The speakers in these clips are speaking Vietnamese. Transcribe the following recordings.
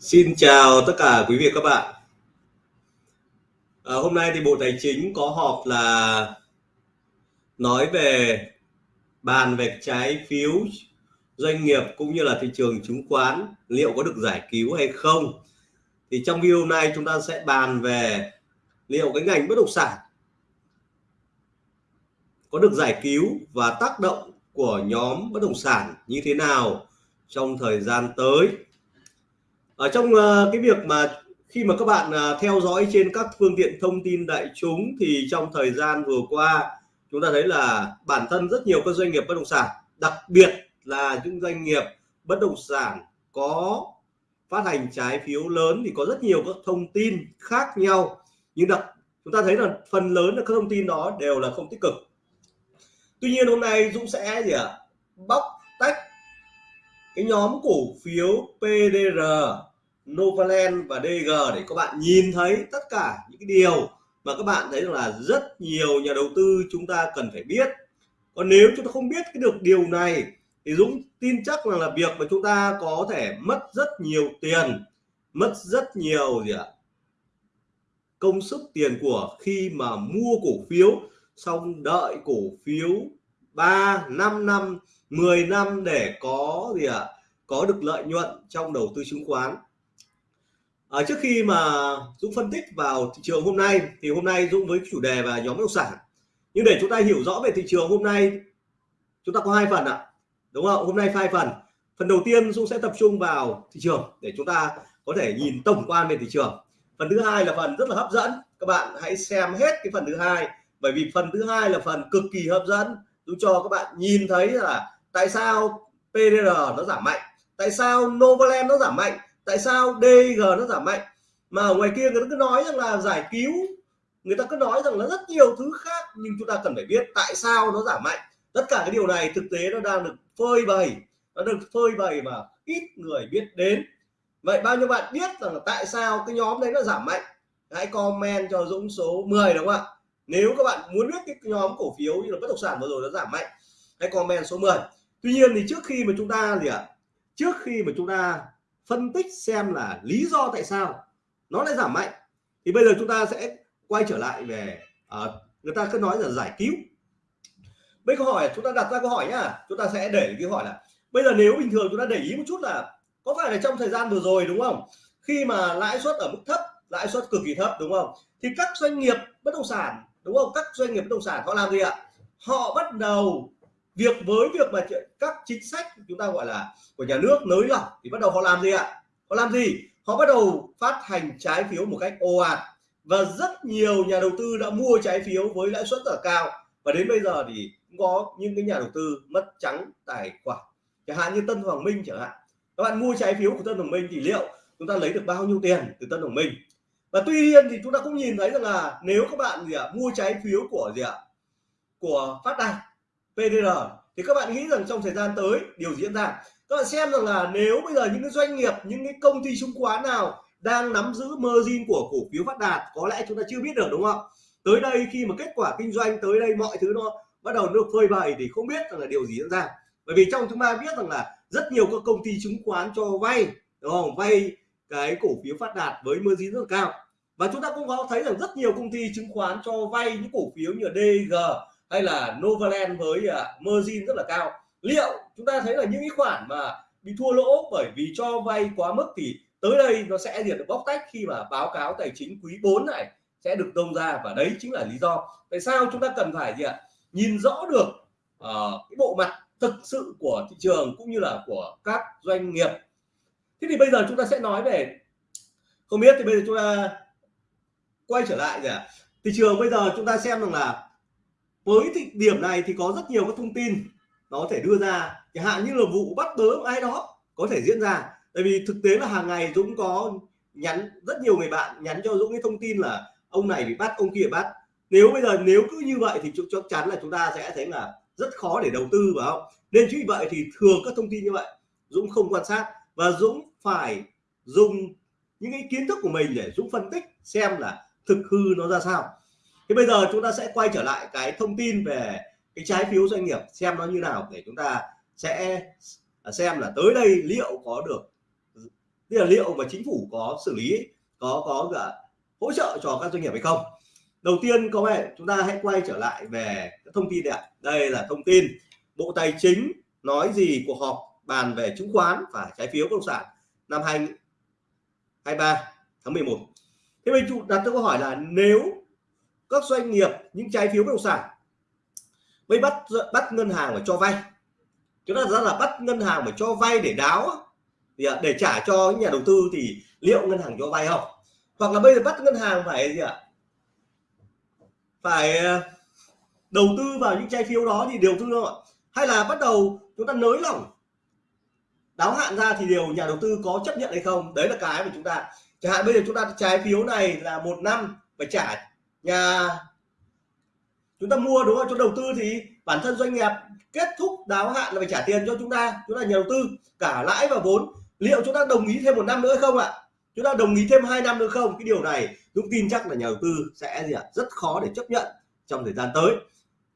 Xin chào tất cả quý vị và các bạn. À, hôm nay thì Bộ Tài chính có họp là nói về bàn về trái phiếu doanh nghiệp cũng như là thị trường chứng khoán liệu có được giải cứu hay không. Thì trong video này chúng ta sẽ bàn về liệu cái ngành bất động sản có được giải cứu và tác động của nhóm bất động sản như thế nào trong thời gian tới ở trong uh, cái việc mà khi mà các bạn uh, theo dõi trên các phương tiện thông tin đại chúng thì trong thời gian vừa qua chúng ta thấy là bản thân rất nhiều các doanh nghiệp bất động sản đặc biệt là những doanh nghiệp bất động sản có phát hành trái phiếu lớn thì có rất nhiều các thông tin khác nhau. Nhưng đặc chúng ta thấy là phần lớn là các thông tin đó đều là không tích cực. Tuy nhiên hôm nay Dũng sẽ gì ạ? À, bóc tách cái nhóm cổ phiếu PDR Novaland và DG để các bạn nhìn thấy tất cả những cái điều mà các bạn thấy là rất nhiều nhà đầu tư chúng ta cần phải biết. Còn nếu chúng ta không biết cái được điều này thì Dũng tin chắc là, là việc mà chúng ta có thể mất rất nhiều tiền mất rất nhiều gì ạ? Công sức tiền của khi mà mua cổ phiếu xong đợi cổ phiếu 3 5 năm 10 năm để có gì ạ? Có được lợi nhuận trong đầu tư chứng khoán. À, trước khi mà Dũng phân tích vào thị trường hôm nay thì hôm nay Dũng với chủ đề và nhóm bất động sản. Nhưng để chúng ta hiểu rõ về thị trường hôm nay chúng ta có hai phần ạ. Đúng không? Hôm nay hai phần. Phần đầu tiên Dũng sẽ tập trung vào thị trường để chúng ta có thể nhìn tổng quan về thị trường. Phần thứ hai là phần rất là hấp dẫn. Các bạn hãy xem hết cái phần thứ hai bởi vì phần thứ hai là phần cực kỳ hấp dẫn. Dũng cho các bạn nhìn thấy là tại sao PDR nó giảm mạnh tại sao Novaland nó giảm mạnh tại sao DG nó giảm mạnh? Mà ở ngoài kia người ta cứ nói rằng là giải cứu, người ta cứ nói rằng là rất nhiều thứ khác, nhưng chúng ta cần phải biết tại sao nó giảm mạnh. Tất cả cái điều này thực tế nó đang được phơi bày, nó được phơi bày mà ít người biết đến. Vậy bao nhiêu bạn biết rằng là tại sao cái nhóm đấy nó giảm mạnh? Hãy comment cho Dũng số 10 đúng không ạ? Nếu các bạn muốn biết cái nhóm cổ phiếu như là bất động sản vừa rồi nó giảm mạnh, hãy comment số 10 tuy nhiên thì trước khi mà chúng ta gì ạ? Trước khi mà chúng ta phân tích xem là lý do tại sao nó lại giảm mạnh. Thì bây giờ chúng ta sẽ quay trở lại về à, người ta cứ nói là giải cứu. Bây câu hỏi chúng ta đặt ra câu hỏi nhá. Chúng ta sẽ để cái hỏi là bây giờ nếu bình thường chúng ta để ý một chút là có phải là trong thời gian vừa rồi đúng không? Khi mà lãi suất ở mức thấp lãi suất cực kỳ thấp đúng không? Thì các doanh nghiệp bất động sản đúng không? Các doanh nghiệp bất động sản họ làm gì ạ? Họ bắt đầu việc với việc mà các chính sách chúng ta gọi là của nhà nước nới lỏng thì bắt đầu họ làm gì ạ? Họ làm gì? Họ bắt đầu phát hành trái phiếu một cách ồ ạt. Và rất nhiều nhà đầu tư đã mua trái phiếu với lãi suất ở là cao. Và đến bây giờ thì cũng có những cái nhà đầu tư mất trắng tài khoản. Chẳng hạn như Tân Hoàng Minh chẳng hạn. Các bạn mua trái phiếu của Tân Hoàng Minh thì liệu chúng ta lấy được bao nhiêu tiền từ Tân Hoàng Minh? Và tuy nhiên thì chúng ta cũng nhìn thấy rằng là nếu các bạn gì ạ, mua trái phiếu của gì ạ? Của phát đạt PDR thì các bạn nghĩ rằng trong thời gian tới, điều diễn ra. Các bạn xem rằng là nếu bây giờ những cái doanh nghiệp, những cái công ty chứng khoán nào đang nắm giữ margin của cổ phiếu phát đạt, có lẽ chúng ta chưa biết được, đúng không? Tới đây khi mà kết quả kinh doanh, tới đây mọi thứ nó bắt đầu được phơi bày thì không biết rằng là điều gì diễn ra. Bởi vì trong chúng ta biết rằng là rất nhiều các công ty chứng khoán cho vay, đúng không? Vay cái cổ phiếu phát đạt với margin rất là cao. Và chúng ta cũng có thấy rằng rất nhiều công ty chứng khoán cho vay những cổ phiếu như DG hay là Novaland với uh, margin rất là cao. Liệu chúng ta thấy là những cái khoản mà bị thua lỗ bởi vì cho vay quá mức thì tới đây nó sẽ được bóc tách khi mà báo cáo tài chính quý 4 này sẽ được đông ra và đấy chính là lý do tại sao chúng ta cần phải gì ạ? Nhìn rõ được uh, cái bộ mặt thực sự của thị trường cũng như là của các doanh nghiệp. Thế thì bây giờ chúng ta sẽ nói về không biết thì bây giờ chúng ta quay trở lại gì ạ? Thị trường bây giờ chúng ta xem rằng là với thì điểm này thì có rất nhiều các thông tin nó có thể đưa ra. Chẳng hạn như là vụ bắt bớ ai đó có thể diễn ra. Tại vì thực tế là hàng ngày Dũng có nhắn, rất nhiều người bạn nhắn cho Dũng cái thông tin là ông này bị bắt, ông kia bị bắt. Nếu bây giờ nếu cứ như vậy thì chắc chắn là chúng ta sẽ thấy là rất khó để đầu tư vào không? Nên chính vì vậy thì thường các thông tin như vậy Dũng không quan sát. Và Dũng phải dùng những cái kiến thức của mình để Dũng phân tích xem là thực hư nó ra sao thì bây giờ chúng ta sẽ quay trở lại cái thông tin về cái trái phiếu doanh nghiệp, xem nó như nào để chúng ta sẽ à, xem là tới đây liệu có được, tức là liệu mà chính phủ có xử lý, có có cả hỗ trợ cho các doanh nghiệp hay không. Đầu tiên, có vẻ chúng ta hãy quay trở lại về các thông tin đây đây là thông tin bộ tài chính nói gì, cuộc họp bàn về chứng khoán và trái phiếu bất động sản năm 2023 tháng 11 thế mình đặt câu hỏi là nếu các doanh nghiệp, những trái phiếu bất động sản mới bắt bắt ngân hàng phải cho vay. Chúng ta ra là bắt ngân hàng phải cho vay để đáo thì à, để trả cho những nhà đầu tư thì liệu ngân hàng cho vay không? Hoặc là bây giờ bắt ngân hàng phải gì ạ? Phải à, đầu tư vào những trái phiếu đó thì đều tư không ạ hay là bắt đầu chúng ta nới lỏng, đáo hạn ra thì điều nhà đầu tư có chấp nhận hay không? Đấy là cái mà chúng ta, chẳng hạn bây giờ chúng ta trái phiếu này là một năm phải trả nhà, chúng ta mua, đúng không? Chúng đầu tư thì bản thân doanh nghiệp kết thúc đáo hạn là phải trả tiền cho chúng ta. Chúng ta nhà đầu tư, cả lãi và vốn. Liệu chúng ta đồng ý thêm một năm nữa không ạ? Chúng ta đồng ý thêm hai năm nữa không? Cái điều này chúng tin chắc là nhà đầu tư sẽ gì ạ? Rất khó để chấp nhận trong thời gian tới.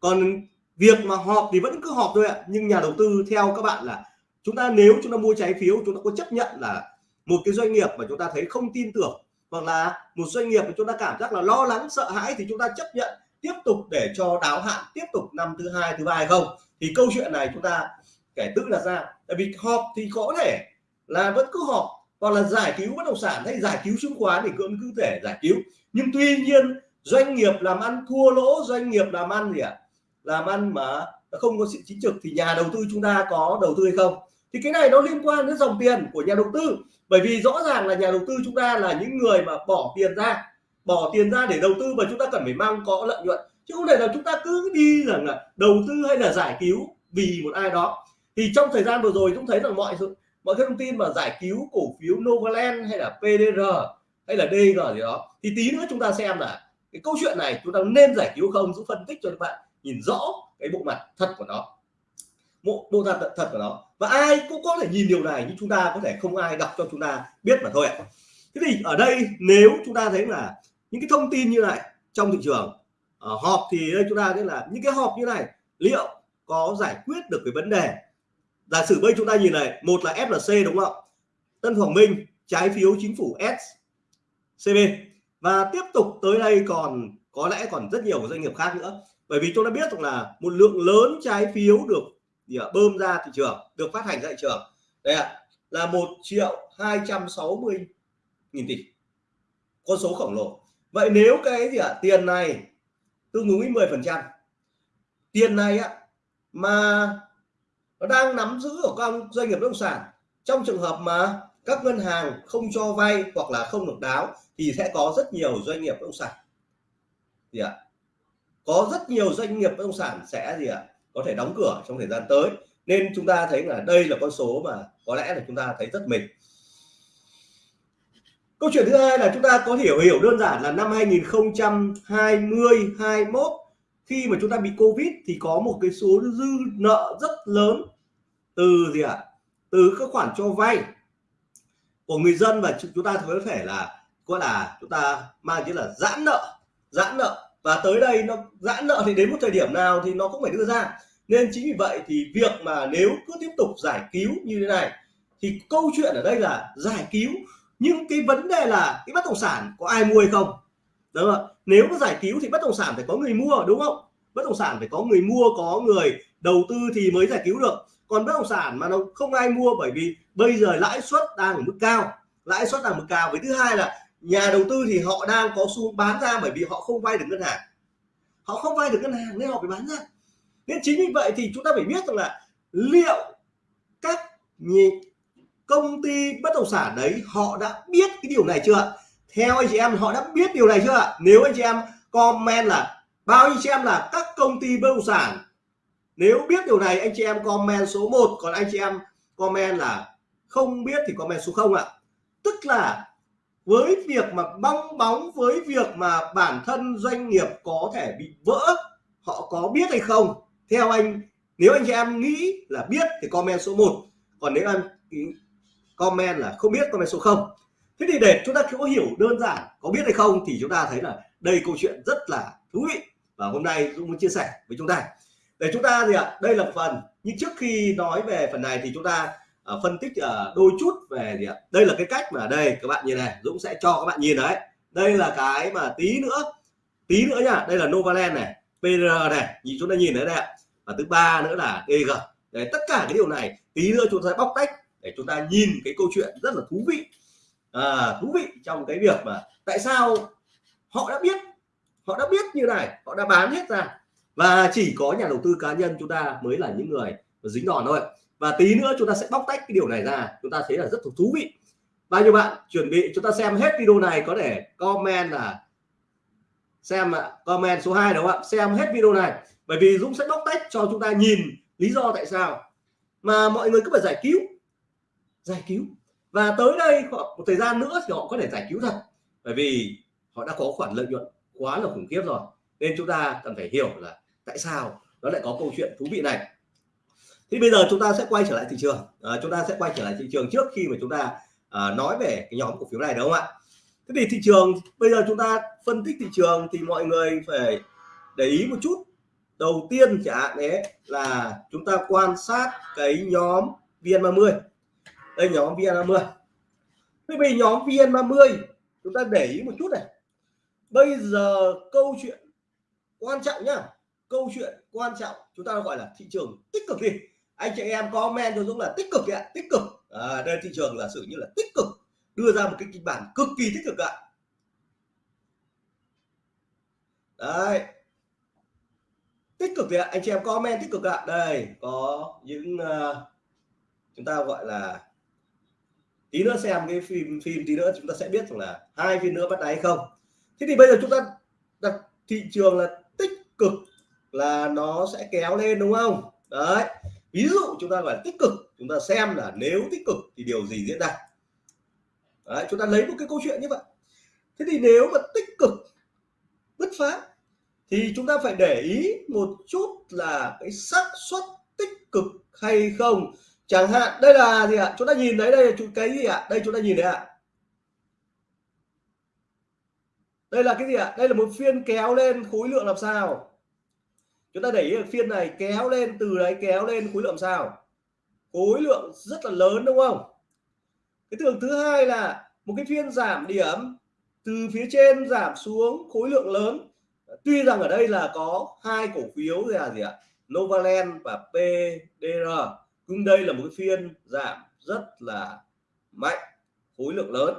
Còn việc mà họp thì vẫn cứ họp thôi ạ. Nhưng nhà đầu tư, theo các bạn là chúng ta, nếu chúng ta mua trái phiếu, chúng ta có chấp nhận là một cái doanh nghiệp mà chúng ta thấy không tin tưởng hoặc là một doanh nghiệp mà chúng ta cảm giác là lo lắng, sợ hãi thì chúng ta chấp nhận tiếp tục để cho đáo hạn, tiếp tục năm thứ hai, thứ ba hay không? Thì câu chuyện này chúng ta kể tự đặt ra. Tại vì họp thì có thể là vẫn cứ họp, hoặc là giải cứu bất động sản hay giải cứu chứng khoán thì cũng cứ thể giải cứu. Nhưng tuy nhiên, doanh nghiệp làm ăn thua lỗ, doanh nghiệp làm ăn gì ạ? À? làm ăn mà không có sự chính trực thì nhà đầu tư chúng ta có đầu tư hay không? Thì cái này nó liên quan đến dòng tiền của nhà đầu tư. Bởi vì rõ ràng là nhà đầu tư chúng ta là những người mà bỏ tiền ra, bỏ tiền ra để đầu tư và chúng ta cần phải mang có lợi nhuận. Chứ không thể là chúng ta cứ đi rằng là đầu tư hay là giải cứu vì một ai đó. Thì trong thời gian vừa rồi chúng thấy rằng mọi mọi cái thông tin mà giải cứu cổ phiếu Novaland hay là PDR hay là DG gì đó, thì tí nữa chúng ta xem là cái câu chuyện này chúng ta nên giải cứu không? Giúp phân tích cho các bạn nhìn rõ cái bộ mặt thật của nó bộ bộ tận thật của nó. Và ai cũng có thể nhìn điều này, nhưng chúng ta có thể không ai đọc cho chúng ta biết mà thôi ạ. Thế thì ở đây, nếu chúng ta thấy là những cái thông tin như này trong thị trường ở họp thì đây chúng ta thấy là những cái họp như này liệu có giải quyết được cái vấn đề? Giả sử bây chúng ta nhìn này, một là FLC đúng không Tân Hoàng Minh, trái phiếu chính phủ SCB và tiếp tục tới đây còn, có lẽ còn rất nhiều doanh nghiệp khác nữa. Bởi vì chúng ta biết rằng là một lượng lớn trái phiếu được gì à, bơm ra thị trường được phát hành ra thị trường. Đây ạ là một triệu 260 nghìn tỷ. Con số khổng lồ. Vậy nếu cái gì ạ? Tiền này tương ứng với 10 phần trăm. Tiền này á mà nó đang nắm giữ ở các doanh nghiệp bất động sản. Trong trường hợp mà các ngân hàng không cho vay hoặc là không được đáo thì sẽ có rất nhiều doanh nghiệp bất động sản. Gì ạ có rất nhiều doanh nghiệp bất động sản sẽ gì ạ? Có thể đóng cửa trong thời gian tới. Nên chúng ta thấy là đây là con số mà có lẽ là chúng ta thấy rất mình câu chuyện thứ hai là chúng ta có hiểu hiểu đơn giản là năm 2020 21 khi mà chúng ta bị covid thì có một cái số dư nợ rất lớn từ gì ạ? À? từ các khoản cho vay của người dân và chúng ta có thể là gọi là chúng ta mang chữ là giãn nợ giãn nợ và tới đây nó giãn nợ thì đến một thời điểm nào thì nó cũng phải đưa ra. Nên chính vì vậy thì việc mà nếu cứ tiếp tục giải cứu như thế này, thì câu chuyện ở đây là giải cứu. Nhưng cái vấn đề là cái bất động sản có ai mua hay không? Đúng không nếu có giải cứu thì bất động sản phải có người mua, đúng không? Bất động sản phải có người mua, có người đầu tư thì mới giải cứu được. Còn bất động sản mà nó không ai mua bởi vì bây giờ lãi suất đang ở mức cao. Lãi suất đang mức cao. Với thứ hai là nhà đầu tư thì họ đang có xu bán ra bởi vì họ không vay được ngân hàng. Họ không vay được ngân hàng nên họ phải bán ra. Nên chính vì vậy thì chúng ta phải biết rằng là liệu các công ty bất động sản đấy họ đã biết cái điều này chưa theo anh chị em, họ đã biết điều này chưa nếu anh chị em comment là bao anh chị em là các công ty bất động sản, nếu biết điều này anh chị em comment số 1 còn anh chị em comment là không biết thì comment số 0 ạ. Tức là với việc mà bong bóng với việc mà bản thân doanh nghiệp có thể bị vỡ, họ có biết hay không? Theo anh, nếu anh chị em nghĩ là biết thì comment số 1 còn nếu em comment là không biết, comment số 0 thế thì để chúng ta có hiểu đơn giản có biết hay không thì chúng ta thấy là đây câu chuyện rất là thú vị. Và hôm nay Dũng muốn chia sẻ với chúng ta. Để chúng ta gì ạ? Đây là phần. Nhưng trước khi nói về phần này thì chúng ta uh, phân tích uh, đôi chút về gì ạ? Đây là cái cách mà đây các bạn nhìn này Dũng sẽ cho các bạn nhìn đấy. Đây là cái mà tí nữa tí nữa nha. Đây là Novaland này PR này nhìn chúng ta nhìn đấy đây ạ. Và thứ ba nữa là DG đấy, tất cả cái điều này tí nữa chúng ta sẽ bóc tách để chúng ta nhìn cái câu chuyện rất là thú vị. À, thú vị trong cái việc mà tại sao họ đã biết họ đã biết như này họ đã bán hết ra. Và chỉ có nhà đầu tư cá nhân chúng ta mới là những người dính đòn thôi và tí nữa chúng ta sẽ bóc tách cái điều này ra. Chúng ta thấy là rất thú vị. Bao nhiêu bạn chuẩn bị? Chúng ta xem hết video này có thể comment là xem ạ. Comment số 2 đúng không ạ? Xem hết video này. Bởi vì Dũng sẽ bóc tách cho chúng ta nhìn lý do tại sao mà mọi người cứ phải giải cứu. Giải cứu. Và tới đây một thời gian nữa thì họ có thể giải cứu thật. Bởi vì họ đã có khoản lợi nhuận quá là khủng khiếp rồi. Nên chúng ta cần phải hiểu là tại sao nó lại có câu chuyện thú vị này thì bây giờ chúng ta sẽ quay trở lại thị trường. À, chúng ta sẽ quay trở lại thị trường trước khi mà chúng ta à, nói về cái nhóm cổ phiếu này đúng không ạ? Thế thì thị trường bây giờ chúng ta phân tích thị trường thì mọi người phải để ý một chút. Đầu tiên chẳng hạn đấy là chúng ta quan sát cái nhóm VN30. Đây nhóm VN30. Thế vì nhóm VN30 chúng ta để ý một chút này. Bây giờ câu chuyện quan trọng nhá. Câu chuyện quan trọng chúng ta gọi là thị trường tích cực đi anh chị em comment cho Dũng là tích cực ạ tích cực. À, đây thị trường là sự như là tích cực đưa ra một cái kịch bản cực kỳ tích cực ạ. Đấy. Tích cực thì ạ anh chị em comment tích cực ạ. Đây có những uh, chúng ta gọi là tí nữa xem cái phim phim tí nữa chúng ta sẽ biết rằng là hai phiên nữa bắt đáy không. Thế thì bây giờ chúng ta đặt thị trường là tích cực là nó sẽ kéo lên đúng không? Đấy ví dụ chúng ta gọi là tích cực chúng ta xem là nếu tích cực thì điều gì diễn ra? Đấy, chúng ta lấy một cái câu chuyện như vậy. Thế thì nếu mà tích cực bứt phá thì chúng ta phải để ý một chút là cái xác suất tích cực hay không. Chẳng hạn đây là gì ạ? Chúng ta nhìn thấy đây là cái gì ạ? Đây chúng ta nhìn thấy ạ. Đây là cái gì ạ? Đây là một phiên kéo lên khối lượng làm sao? Chúng ta để ý phiên này kéo lên, từ đấy kéo lên khối lượng sao? Khối lượng rất là lớn đúng không? Cái tường thứ hai là một cái phiên giảm điểm, từ phía trên giảm xuống khối lượng lớn. Tuy rằng ở đây là có hai cổ phiếu là gì ạ? Novaland và PDR nhưng đây là một cái phiên giảm rất là mạnh, khối lượng lớn.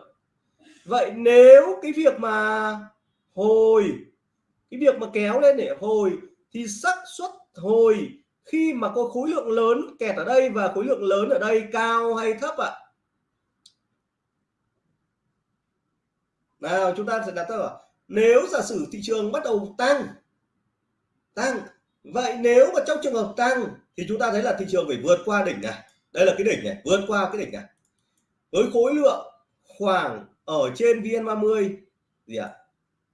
Vậy nếu cái việc mà hồi, cái việc mà kéo lên để hồi thì xác suất hồi khi mà có khối lượng lớn kẹt ở đây và khối lượng lớn ở đây cao hay thấp ạ? Nào, chúng ta sẽ đặt ra nếu giả sử thị trường bắt đầu tăng tăng, vậy nếu mà trong trường hợp tăng thì chúng ta thấy là thị trường phải vượt qua đỉnh này. Đây là cái đỉnh này, vượt qua cái đỉnh này. Với khối lượng khoảng ở trên VN30 gì ạ?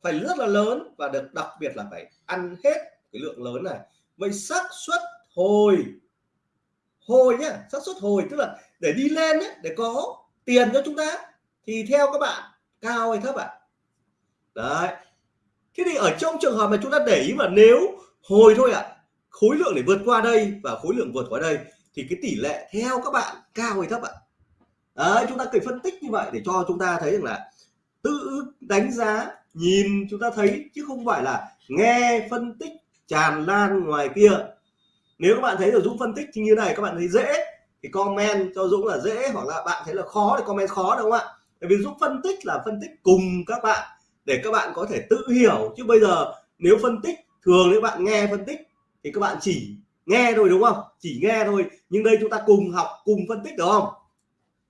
Phải rất là lớn và được đặc biệt là phải ăn hết cái lượng lớn này vậy xác suất hồi hồi nhá xác suất hồi tức là để đi lên ấy, để có tiền cho chúng ta thì theo các bạn cao hay thấp ạ à? đấy thế thì ở trong trường hợp mà chúng ta để ý mà nếu hồi thôi ạ à, khối lượng để vượt qua đây và khối lượng vượt qua đây thì cái tỷ lệ theo các bạn cao hay thấp ạ à? đấy chúng ta cần phân tích như vậy để cho chúng ta thấy rằng là tự đánh giá nhìn chúng ta thấy chứ không phải là nghe phân tích tràn lan ngoài kia. Nếu các bạn thấy là Dũng phân tích như này, các bạn thấy dễ, thì comment cho Dũng là dễ, hoặc là bạn thấy là khó thì comment khó, đúng không ạ? Bởi vì Dũng phân tích là phân tích cùng các bạn, để các bạn có thể tự hiểu. Chứ bây giờ nếu phân tích, thường nếu bạn nghe phân tích, thì các bạn chỉ nghe thôi, đúng không? Chỉ nghe thôi. Nhưng đây chúng ta cùng học, cùng phân tích được không?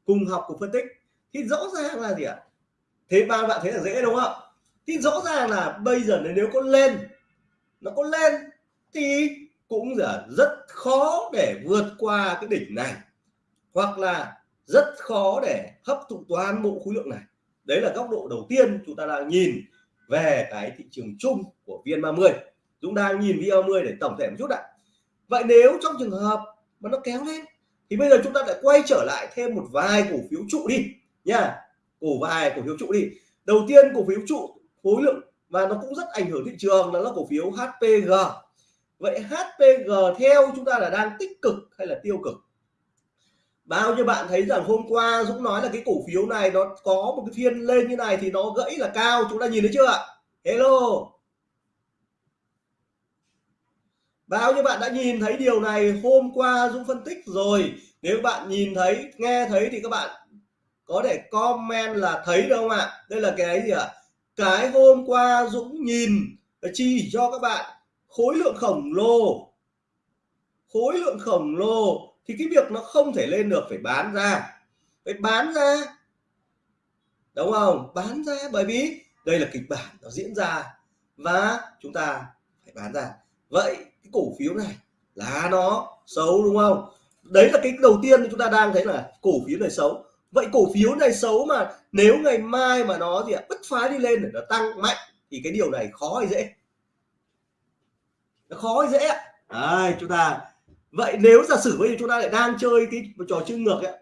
Cùng học, cùng phân tích. Thì rõ ràng là gì ạ? Thế ba bạn thấy là dễ, đúng không? Thì rõ ràng là bây giờ nếu có lên nó có lên thì cũng là rất khó để vượt qua cái đỉnh này. Hoặc là rất khó để hấp thụ toàn bộ khối lượng này. Đấy là góc độ đầu tiên chúng ta đang nhìn về cái thị trường chung của VN30 chúng ta nhìn VN30 để tổng thể một chút ạ. Vậy nếu trong trường hợp mà nó kéo lên, thì bây giờ chúng ta lại quay trở lại thêm một vài cổ phiếu trụ đi nha. Cổ vài cổ phiếu trụ đi. Đầu tiên cổ phiếu trụ, khối lượng và nó cũng rất ảnh hưởng thị trường, đó là cổ phiếu HPG vậy HPG theo chúng ta là đang tích cực hay là tiêu cực? Bao nhiêu bạn thấy rằng hôm qua Dũng nói là cái cổ phiếu này nó có một cái phiên lên như này thì nó gãy là cao, chúng ta nhìn thấy chưa ạ? Hello. Bao nhiêu bạn đã nhìn thấy điều này hôm qua Dũng phân tích rồi. Nếu bạn nhìn thấy, nghe thấy thì các bạn có thể comment là thấy đâu không ạ? Đây là cái gì ạ? Cái hôm qua Dũng nhìn chỉ cho các bạn, khối lượng khổng lồ. Khối lượng khổng lồ thì cái việc nó không thể lên được phải bán ra. Phải bán ra. Đúng không? Bán ra bởi vì đây là kịch bản nó diễn ra và chúng ta phải bán ra. Vậy cái cổ phiếu này là nó xấu đúng không? Đấy là cái đầu tiên chúng ta đang thấy là cổ phiếu này xấu. Vậy cổ phiếu này xấu mà nếu ngày mai mà nó gì ạ bứt phá đi lên để nó tăng mạnh thì cái điều này khó hay dễ? Nó khó hay dễ ạ? Đấy, chúng ta vậy nếu giả sử bây giờ chúng ta lại đang chơi cái trò chơi ngược ấy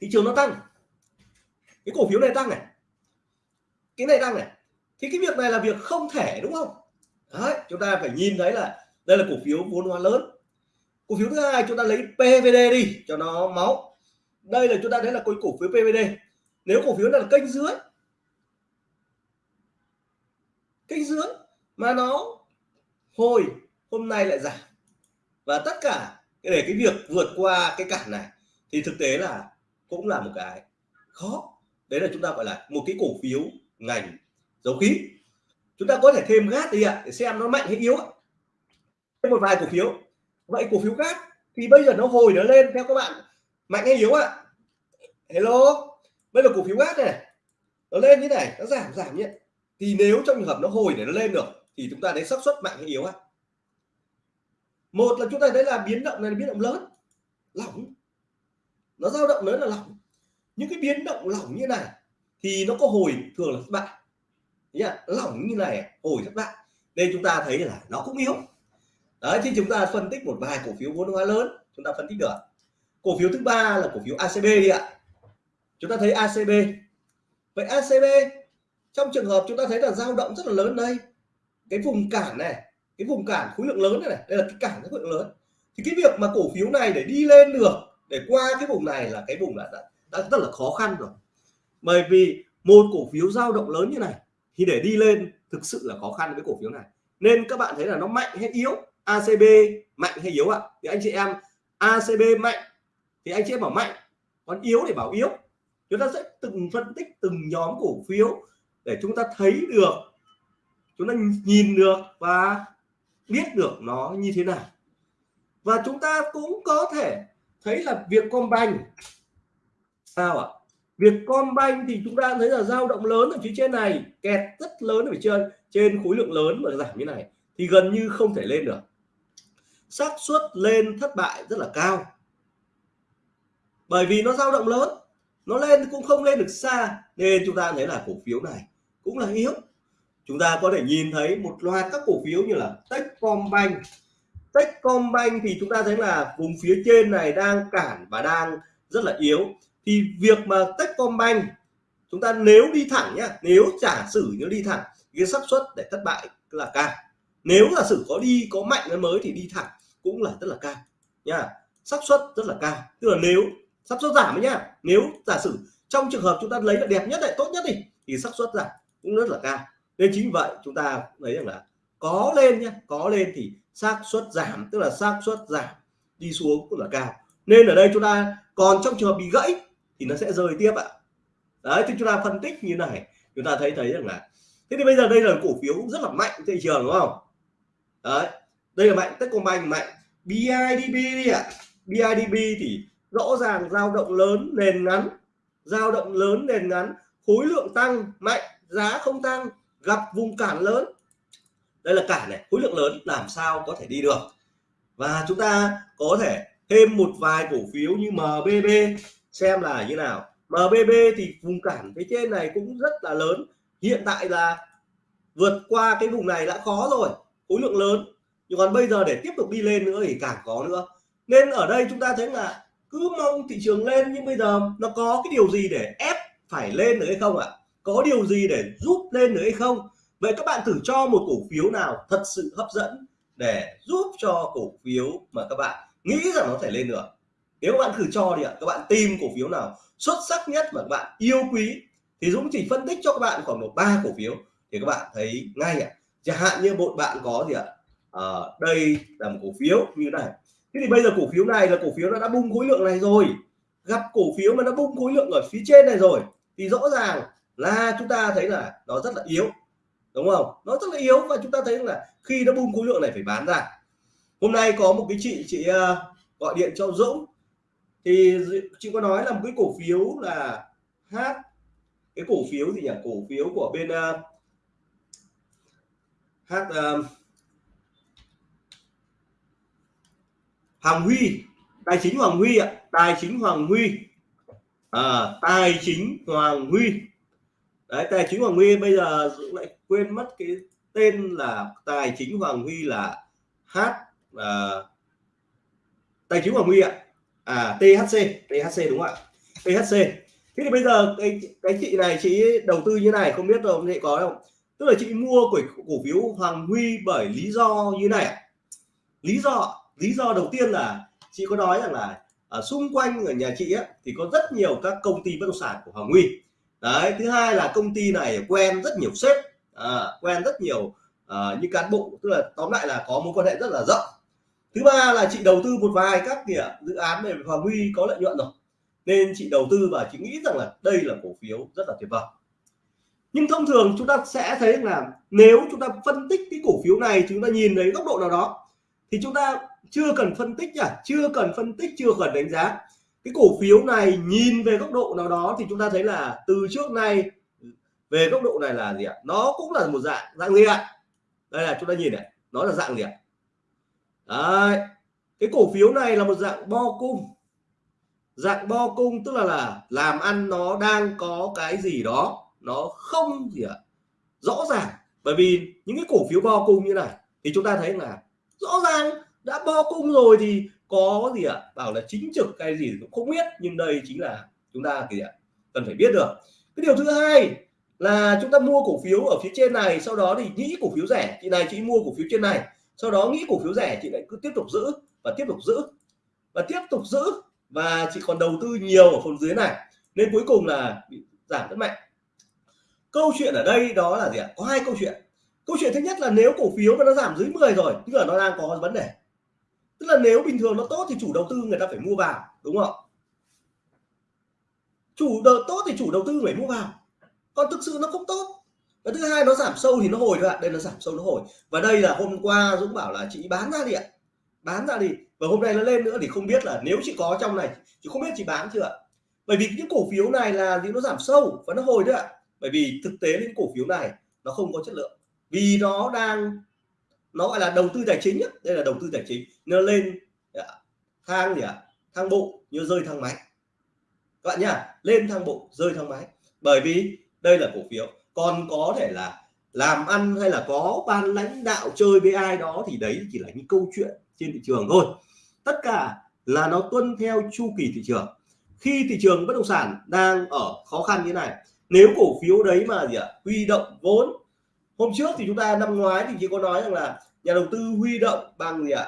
thị trường nó tăng cái cổ phiếu này tăng này cái này tăng này thì cái việc này là việc không thể đúng không? Đấy chúng ta phải nhìn thấy là đây là cổ phiếu vốn hóa lớn. Cổ phiếu thứ hai chúng ta lấy PVD đi cho nó máu đây là chúng ta thấy là cổ phiếu PVD nếu cổ phiếu là kênh dưới kênh dưới mà nó hồi hôm nay lại giảm. Và tất cả để cái việc vượt qua cái cản này thì thực tế là cũng là một cái khó. Đấy là chúng ta gọi là một cái cổ phiếu ngành dầu khí. Chúng ta có thể thêm gác đi ạ, để xem nó mạnh hay yếu ạ. Thêm một vài cổ phiếu. Vậy cổ phiếu gát thì bây giờ nó hồi nó lên, theo các bạn, mạnh hay yếu ạ? Hello? Bây giờ cổ phiếu gát này nó lên như này, nó giảm giảm nhé. Thì nếu trong trường hợp nó hồi để nó lên được, thì chúng ta thấy xác suất mạnh hay yếu ha một là chúng ta thấy là biến động này là biến động lớn, lỏng. Nó dao động lớn là lỏng. Những cái biến động lỏng như này thì nó có hồi thường là thất bại. Nhá lỏng như này, hồi thất bại. Đây chúng ta thấy là nó cũng yếu. Đấy, thì chúng ta phân tích một vài cổ phiếu vốn hóa lớn, chúng ta phân tích được cổ phiếu thứ ba là cổ phiếu ACB đi ạ chúng ta thấy ACB vậy ACB trong trường hợp chúng ta thấy là dao động rất là lớn đây cái vùng cản này cái vùng cản khối lượng lớn này, này đây là cái cản khối lượng lớn thì cái việc mà cổ phiếu này để đi lên được để qua cái vùng này là cái vùng đã, đã, đã rất là khó khăn rồi. Bởi vì một cổ phiếu dao động lớn như này thì để đi lên thực sự là khó khăn với cổ phiếu này. Nên các bạn thấy là nó mạnh hay yếu? ACB mạnh hay yếu ạ? Thì anh chị em ACB mạnh thì anh chị em bảo mạnh còn yếu để bảo yếu chúng ta sẽ từng phân tích từng nhóm cổ phiếu để chúng ta thấy được, chúng ta nhìn được và biết được nó như thế nào. Và chúng ta cũng có thể thấy là việc Vietcombank. Sao ạ? Vietcombank thì chúng ta thấy là dao động lớn ở phía trên này, kẹt rất lớn ở phía trên trên khối lượng lớn mà giảm như này thì gần như không thể lên được. Xác suất lên thất bại rất là cao. Bởi vì nó dao động lớn nó lên cũng không lên được xa. Nên chúng ta thấy là cổ phiếu này cũng là yếu. Chúng ta có thể nhìn thấy một loạt các cổ phiếu như là Techcombank. Techcombank thì chúng ta thấy là vùng phía trên này đang cản và đang rất là yếu. Thì việc mà Techcombank, chúng ta nếu đi thẳng nhá, nếu giả sử nếu đi thẳng, cái xác suất để thất bại là cao. Nếu giả sử có đi, có mạnh hơn mới thì đi thẳng cũng là rất là cao nha xác suất rất là cao. Tức là nếu xác suất giảm ấy nhá. Nếu giả sử trong trường hợp chúng ta lấy là đẹp nhất lại tốt nhất đi, thì xác suất giảm cũng rất là cao. Nên chính vậy chúng ta thấy rằng là có lên nhé có lên thì xác suất giảm, tức là xác suất giảm đi xuống cũng là cao. Nên ở đây chúng ta, còn trong trường hợp bị gãy thì nó sẽ rơi tiếp ạ. Đấy, thì chúng ta phân tích như này, chúng ta thấy thấy rằng là, thế thì bây giờ đây là cổ phiếu rất là mạnh thị trường, đúng không? Đấy, đây là mạnh, Techcombank mạnh. BIDB đi ạ. BIDB thì rõ ràng dao động lớn, nền ngắn. Dao động lớn, nền ngắn. Khối lượng tăng, mạnh, giá không tăng, gặp vùng cản lớn. Đây là cản này, khối lượng lớn, làm sao có thể đi được? Và chúng ta có thể thêm một vài cổ phiếu như MBB xem là như nào. MBB thì vùng cản phía trên này cũng rất là lớn. Hiện tại là vượt qua cái vùng này đã khó rồi, khối lượng lớn. Nhưng còn bây giờ để tiếp tục đi lên nữa thì càng có nữa. Nên ở đây chúng ta thấy là cứ mong thị trường lên nhưng bây giờ nó có cái điều gì để ép phải lên được hay không ạ? Có điều gì để giúp lên được hay không? Vậy các bạn thử cho một cổ phiếu nào thật sự hấp dẫn để giúp cho cổ phiếu mà các bạn nghĩ rằng nó thể lên được nếu các bạn thử cho đi ạ các bạn tìm cổ phiếu nào xuất sắc nhất mà các bạn yêu quý thì Dũng chỉ phân tích cho các bạn khoảng độ ba cổ phiếu thì các bạn thấy ngay ạ. Chẳng hạn như một bạn có gì ạ? À, đây là một cổ phiếu như này thế thì bây giờ cổ phiếu này là cổ phiếu nó đã bung khối lượng này rồi. Gặp cổ phiếu mà nó bung khối lượng ở phía trên này rồi thì rõ ràng là chúng ta thấy là nó rất là yếu. Đúng không? Nó rất là yếu và chúng ta thấy là khi nó bung khối lượng này phải bán ra. Hôm nay có một cái chị chị ờ, gọi điện cho Dũng. Thì chị có nói là một cái cổ phiếu là H cái cổ phiếu gì nhỉ? Cổ phiếu của bên uh, H uh, Hoàng Huy. Tài chính Hoàng Huy ạ. Tài chính Hoàng Huy. À, tài chính Hoàng Huy. Đấy tài chính Hoàng Huy bây giờ Dũng lại quên mất cái tên là tài chính Hoàng Huy là H à, tài chính Hoàng Huy ạ. À THC THC đúng không ạ? THC thế thì bây giờ cái cái chị này chị đầu tư như này không biết rồi chị có không? Tức là chị mua cổ, cổ phiếu Hoàng Huy bởi lý do như này lý do lý do đầu tiên là chị có nói rằng là ở xung quanh ở nhà chị ấy, thì có rất nhiều các công ty bất động sản của Hoàng Huy. Đấy thứ hai là công ty này quen rất nhiều sếp à, quen rất nhiều à, những cán bộ tức là tóm lại là có mối quan hệ rất là rộng. Thứ ba là chị đầu tư một vài các kìa dự án về Hoàng Huy có lợi nhuận rồi. Nên chị đầu tư và chị nghĩ rằng là đây là cổ phiếu rất là tuyệt vời. Nhưng thông thường chúng ta sẽ thấy là nếu chúng ta phân tích cái cổ phiếu này chúng ta nhìn thấy góc độ nào đó thì chúng ta chưa cần phân tích à chưa cần phân tích, chưa cần đánh giá. Cái cổ phiếu này nhìn về góc độ nào đó thì chúng ta thấy là từ trước nay, về góc độ này là gì ạ? Nó cũng là một dạng dạng gì ạ? Đây là chúng ta nhìn này, nó là dạng gì ạ? Đấy. cái cổ phiếu này là một dạng bo cung. Dạng bo cung tức là là làm ăn nó đang có cái gì đó, nó không gì ạ? Rõ ràng. Bởi vì những cái cổ phiếu bo cung như này thì chúng ta thấy là rõ ràng đã bo cung rồi thì có gì ạ? Bảo là chính trực cái gì cũng không biết, nhưng đây chính là chúng ta gì ạ? Cần phải biết được. Cái điều thứ hai là chúng ta mua cổ phiếu ở phía trên này, sau đó thì nghĩ cổ phiếu rẻ. Chị này chị mua cổ phiếu trên này, sau đó nghĩ cổ phiếu rẻ, chị lại cứ tiếp tục giữ và tiếp tục giữ và tiếp tục giữ. Và chị còn đầu tư nhiều ở phần dưới này. Nên cuối cùng là bị giảm rất mạnh. Câu chuyện ở đây đó là gì ạ? Có hai câu chuyện. Câu chuyện thứ nhất là nếu cổ phiếu mà nó giảm dưới 10 rồi, tức là nó đang có vấn đề tức là nếu bình thường nó tốt thì chủ đầu tư người ta phải mua vào, đúng không? Chủ đầu, tốt thì chủ đầu tư phải mua vào. Còn thực sự nó không tốt. Và thứ hai nó giảm sâu thì nó hồi thôi ạ. Đây là giảm sâu, nó hồi. Và đây là hôm qua Dũng bảo là chị bán ra đi ạ. Bán ra đi. Và hôm nay nó lên nữa thì không biết là nếu chị có trong này, chị không biết chị bán chưa ạ. Bởi vì những cổ phiếu này là gì? Nó giảm sâu và nó hồi đấy ạ. Bởi vì thực tế những cổ phiếu này nó không có chất lượng. Vì nó đang nó gọi là đầu tư tài chính đây là đầu tư tài chính. Nó lên dạ, thang gì ạ? Thang bộ như rơi thang máy. Các bạn nhá, lên thang bộ, rơi thang máy. Bởi vì đây là cổ phiếu. Còn có thể là làm ăn hay là có ban lãnh đạo chơi với ai đó thì đấy chỉ là những câu chuyện trên thị trường thôi. Tất cả là nó tuân theo chu kỳ thị trường. Khi thị trường bất động sản đang ở khó khăn như này, nếu cổ phiếu đấy mà gì ạ? Huy động vốn. Hôm trước thì chúng ta, năm ngoái thì chỉ có nói rằng là nhà đầu tư huy động bằng gì ạ?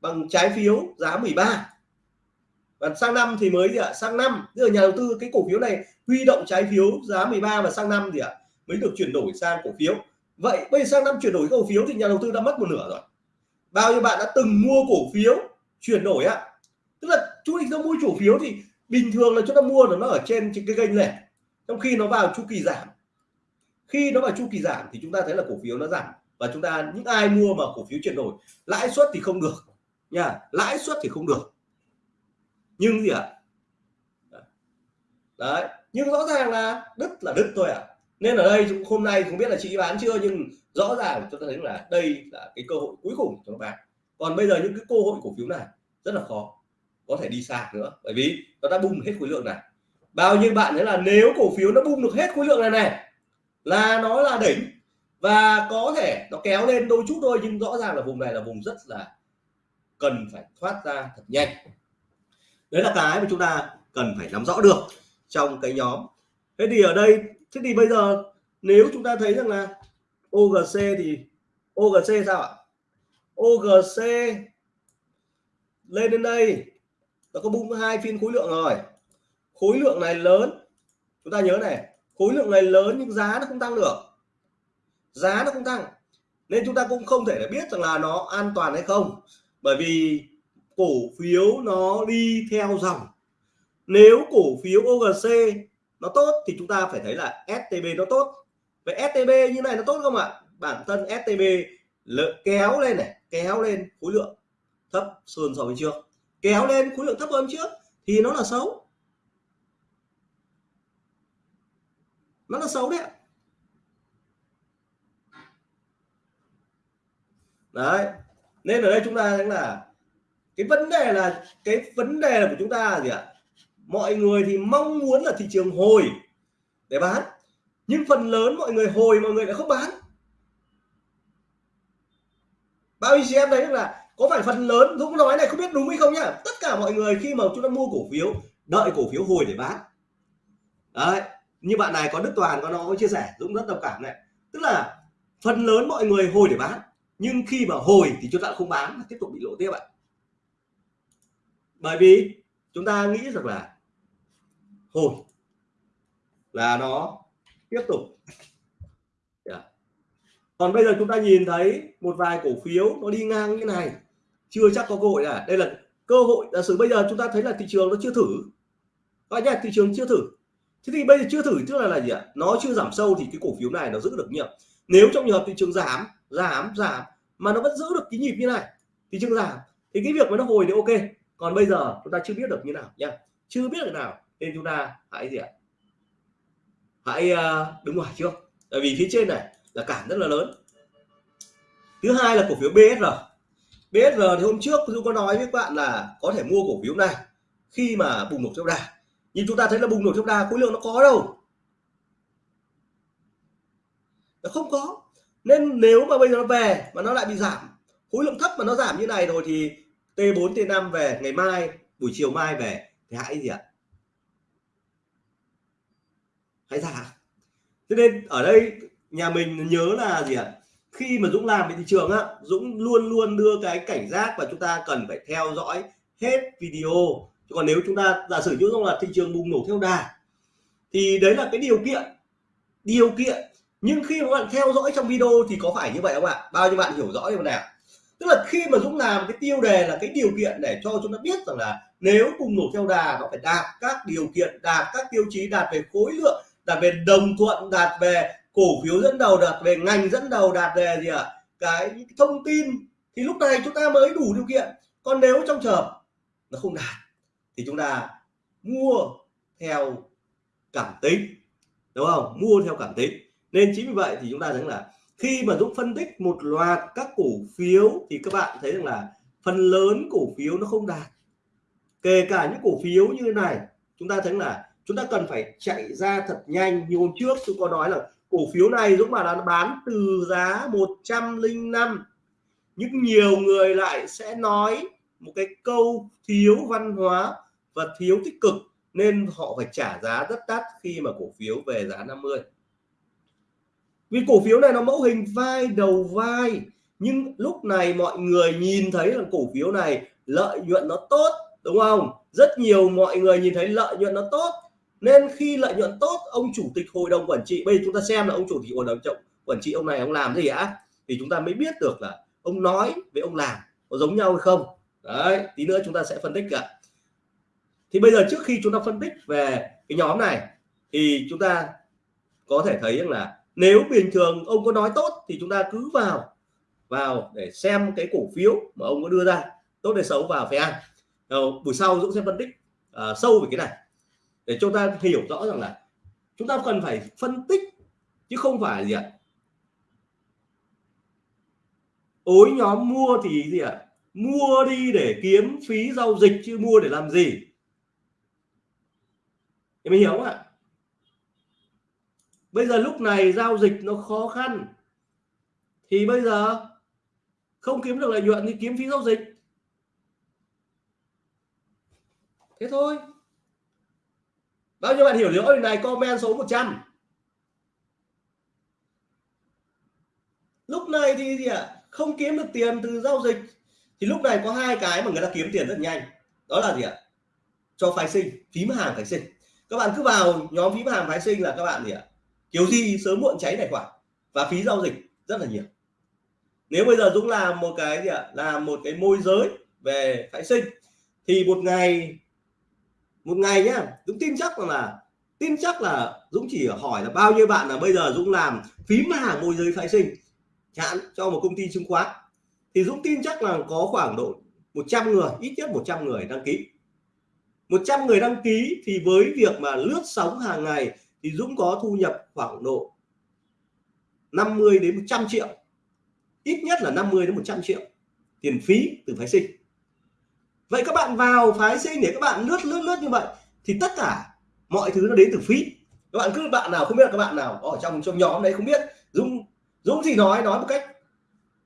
Bằng trái phiếu giá 13 và sang năm thì mới gì ạ? Sang năm. Tức là nhà đầu tư cái cổ phiếu này huy động trái phiếu giá 13 và sang năm gì ạ? Mới được chuyển đổi sang cổ phiếu. Vậy bây giờ sang năm chuyển đổi cổ phiếu thì nhà đầu tư đã mất một nửa rồi. Bao nhiêu bạn đã từng mua cổ phiếu chuyển đổi ạ? Tức là chú định ra mua cổ phiếu thì bình thường là chúng ta mua là nó ở trên cái kênh này. Trong khi nó vào chu kỳ giảm. Khi nó vào chu kỳ giảm thì chúng ta thấy là cổ phiếu nó giảm và chúng ta, những ai mua mà cổ phiếu chuyển đổi, lãi suất thì không được, nha, lãi suất thì không được. Nhưng gì ạ? Đấy, nhưng rõ ràng là đứt là đứt thôi ạ. À. nên ở đây hôm nay không biết là chị bán chưa, nhưng rõ ràng chúng ta thấy là đây là cái cơ hội cuối cùng cho các bạn. Còn bây giờ những cái cơ hội cổ phiếu này rất là khó, có thể đi xa nữa. Bởi vì nó đã bung hết khối lượng này. Bao nhiêu bạn thấy là nếu cổ phiếu nó bung được hết khối lượng này này, là nó là đỉnh và có thể nó kéo lên đôi chút thôi, nhưng rõ ràng là vùng này là vùng rất là cần phải thoát ra thật nhanh. Đấy là cái mà chúng ta cần phải nắm rõ được trong cái nhóm. Thế thì ở đây, thế thì bây giờ nếu chúng ta thấy rằng là OGC thì OGC sao ạ? OGC lên đến đây, nó có bung hai phiên khối lượng rồi. Khối lượng này lớn, chúng ta nhớ này, khối lượng này lớn nhưng giá nó không tăng được giá nó cũng tăng. Nên chúng ta cũng không thể để biết rằng là nó an toàn hay không. Bởi vì cổ phiếu nó đi theo dòng. Nếu cổ phiếu OGC nó tốt thì chúng ta phải thấy là STB nó tốt. Vậy STB như này nó tốt không ạ? Bản thân STB kéo lên này, kéo lên khối lượng thấp hơn so với trước. Kéo lên khối lượng thấp hơn trước thì nó là xấu. Nó là xấu đấy đấy. Nên ở đây chúng ta thấy là cái vấn đề là, cái vấn đề của chúng ta là gì ạ? Mọi người thì mong muốn là thị trường hồi để bán, nhưng phần lớn mọi người hồi mọi người lại không bán. Bao nhiêu chị em là có phải phần lớn Dũng nói này không biết đúng hay không nhá? Tất cả mọi người khi mà chúng ta mua cổ phiếu, đợi cổ phiếu hồi để bán. Đấy, như bạn này có Đức Toàn, có nó có chia sẻ, Dũng rất đồng cảm này. Tức là phần lớn mọi người hồi để bán nhưng khi mà hồi thì chúng ta không bán tiếp tục bị lỗ tiếp ạ. Bởi vì chúng ta nghĩ rằng là hồi là nó tiếp tục. Yeah. còn bây giờ chúng ta nhìn thấy một vài cổ phiếu nó đi ngang như này. Chưa chắc có cơ hội à đây là cơ hội. Giả sử bây giờ chúng ta thấy là thị trường nó chưa thử. Các nhà thị trường chưa thử. Thế thì bây giờ chưa thử tức là là gì ạ? Nó chưa giảm sâu thì cái cổ phiếu này nó giữ được nhịp nếu trong trường hợp thị trường giảm giảm giảm. Mà nó vẫn giữ được cái nhịp như này. Thì chứng giảm. Thì cái việc mà nó hồi thì ok. Còn bây giờ chúng ta chưa biết được như nào nha. Chưa biết được nào nên chúng ta hãy gì ạ? Hãy uh, đứng ngoài trước. Tại vì phía trên này là cản rất là lớn. Thứ hai là cổ phiếu BSR BSR thì hôm trước tôi có nói với các bạn là có thể mua cổ phiếu này khi mà bùng nổ trong đà. Nhưng chúng ta thấy là bùng nổ trong đà khối lượng nó có đâu. Nó không có nên nếu mà bây giờ nó về mà nó lại bị giảm, khối lượng thấp mà nó giảm như này rồi thì T4 T5 về, ngày mai, buổi chiều mai về thì hãy gì ạ? Hãy ra thế nên ở đây nhà mình nhớ là gì ạ? Khi mà Dũng làm về thị trường á, Dũng luôn luôn đưa cái cảnh giác và chúng ta cần phải theo dõi hết video. Chứ còn nếu chúng ta giả sử như là thị trường bùng nổ theo đà, thì đấy là cái điều kiện điều kiện nhưng khi mà bạn theo dõi trong video thì có phải như vậy không ạ? Bao nhiêu bạn hiểu rõ điều này tức là khi mà Dũng làm cái tiêu đề là cái điều kiện để cho chúng ta biết rằng là nếu cùng nổ theo đà nó phải đạt các điều kiện, đạt các tiêu chí, đạt về khối lượng, đạt về đồng thuận, đạt về cổ phiếu dẫn đầu, đạt về ngành dẫn đầu, đạt về gì ạ? À? cái thông tin. Thì lúc này chúng ta mới đủ điều kiện. Còn nếu trong trường nó không đạt thì chúng ta mua theo cảm tính. Đúng không? Mua theo cảm tính nên chính vì vậy thì chúng ta thấy là khi mà Dũng phân tích một loạt các cổ phiếu thì các bạn thấy rằng là phần lớn cổ phiếu nó không đạt. Kể cả những cổ phiếu như này, chúng ta thấy là chúng ta cần phải chạy ra thật nhanh. Như hôm trước tôi có nói là cổ phiếu này Dũng mà là bán từ giá 105 nhưng nhiều người lại sẽ nói một cái câu thiếu văn hóa và thiếu tích cực, nên họ phải trả giá rất đắt khi mà cổ phiếu về giá 50 vì cổ phiếu này nó mẫu hình vai đầu vai, nhưng lúc này mọi người nhìn thấy là cổ phiếu này lợi nhuận nó tốt, đúng không? Rất nhiều mọi người nhìn thấy lợi nhuận nó tốt. Nên khi lợi nhuận tốt, ông chủ tịch hội đồng quản trị, bây giờ chúng ta xem là ông chủ tịch hội đồng trọng quản trị ông này ông làm gì ạ thì chúng ta mới biết được là ông nói với ông làm có giống nhau hay không? Đấy, tí nữa chúng ta sẽ phân tích cả thì bây giờ trước khi chúng ta phân tích về cái nhóm này, thì chúng ta có thể thấy rằng là nếu bình thường ông có nói tốt thì chúng ta cứ vào vào để xem cái cổ phiếu mà ông có đưa ra. Tốt hay xấu vào phải ăn. Đầu, buổi sau Dũng sẽ phân tích uh, sâu về cái này. Để chúng ta hiểu rõ rằng là chúng ta cần phải phân tích chứ không phải gì ạ. Ối nhóm mua thì gì ạ? Mua đi để kiếm phí giao dịch chứ mua để làm gì? Em hiểu không ạ? Bây giờ lúc này giao dịch nó khó khăn. Thì bây giờ không kiếm được lợi nhuận thì kiếm phí giao dịch. Thế thôi. Bao nhiêu bạn hiểu rõ điều này comment số 100 lúc này thì gì ạ? À? không kiếm được tiền từ giao dịch. Thì lúc này có hai cái mà người ta kiếm tiền rất nhanh. Đó là gì ạ? À? cho phái sinh phím hàng phái sinh. Các bạn cứ vào nhóm phím hàng phái sinh là các bạn gì ạ? Kiểu gì sớm muộn cháy tài khoản và phí giao dịch rất là nhiều. Nếu bây giờ Dũng làm một cái gì ạ? Làm một cái môi giới về phái sinh, thì một ngày một ngày nhá, Dũng tin chắc rằng là, tin chắc là Dũng chỉ hỏi là bao nhiêu bạn là bây giờ Dũng làm phím hàng môi giới phái sinh, chán cho một công ty chứng khoán. Thì Dũng tin chắc là có khoảng độ 100 người, ít nhất 100 người đăng ký. 100 người đăng ký thì với việc mà lướt sóng hàng ngày thì Dũng có thu nhập khoảng độ 50 đến 100 triệu. Ít nhất là 50 đến 100 triệu tiền phí từ phái sinh. Vậy các bạn vào phái sinh để các bạn lướt lướt lướt như vậy thì tất cả mọi thứ nó đến từ phí. Các bạn cứ bạn nào không biết là các bạn nào ở trong trong nhóm đấy không biết. Dũng Dũng thì nói nói một cách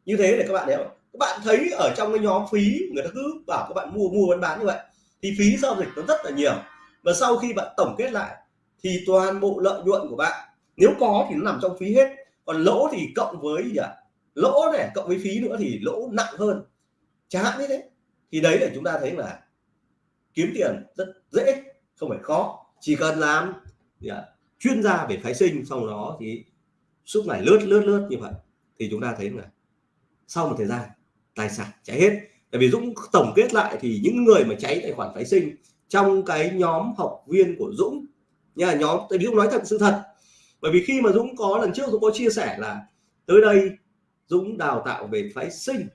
như thế để các bạn hiểu. Các bạn thấy ở trong cái nhóm phí, người ta cứ bảo các bạn mua mua bán bán như vậy thì phí giao dịch nó rất là nhiều. Và sau khi bạn tổng kết lại thì toàn bộ lợi nhuận của bạn nếu có thì nó nằm trong phí hết. Còn lỗ thì cộng với gì à? lỗ này cộng với phí nữa thì lỗ nặng hơn. Chẳng hạn như thế. Thì đấy là chúng ta thấy là kiếm tiền rất dễ không phải khó. Chỉ cần làm à, chuyên gia về phái sinh sau đó thì suốt ngày lướt lướt lướt như vậy. Thì chúng ta thấy là sau một thời gian tài sản cháy hết. Tại vì Dũng tổng kết lại thì những người mà cháy tài khoản phái sinh trong cái nhóm học viên của Dũng nha nhóm tại vì Dũng nói thật, sự thật. Bởi vì khi mà Dũng có, lần trước Dũng có chia sẻ là tới đây Dũng đào tạo về phái sinh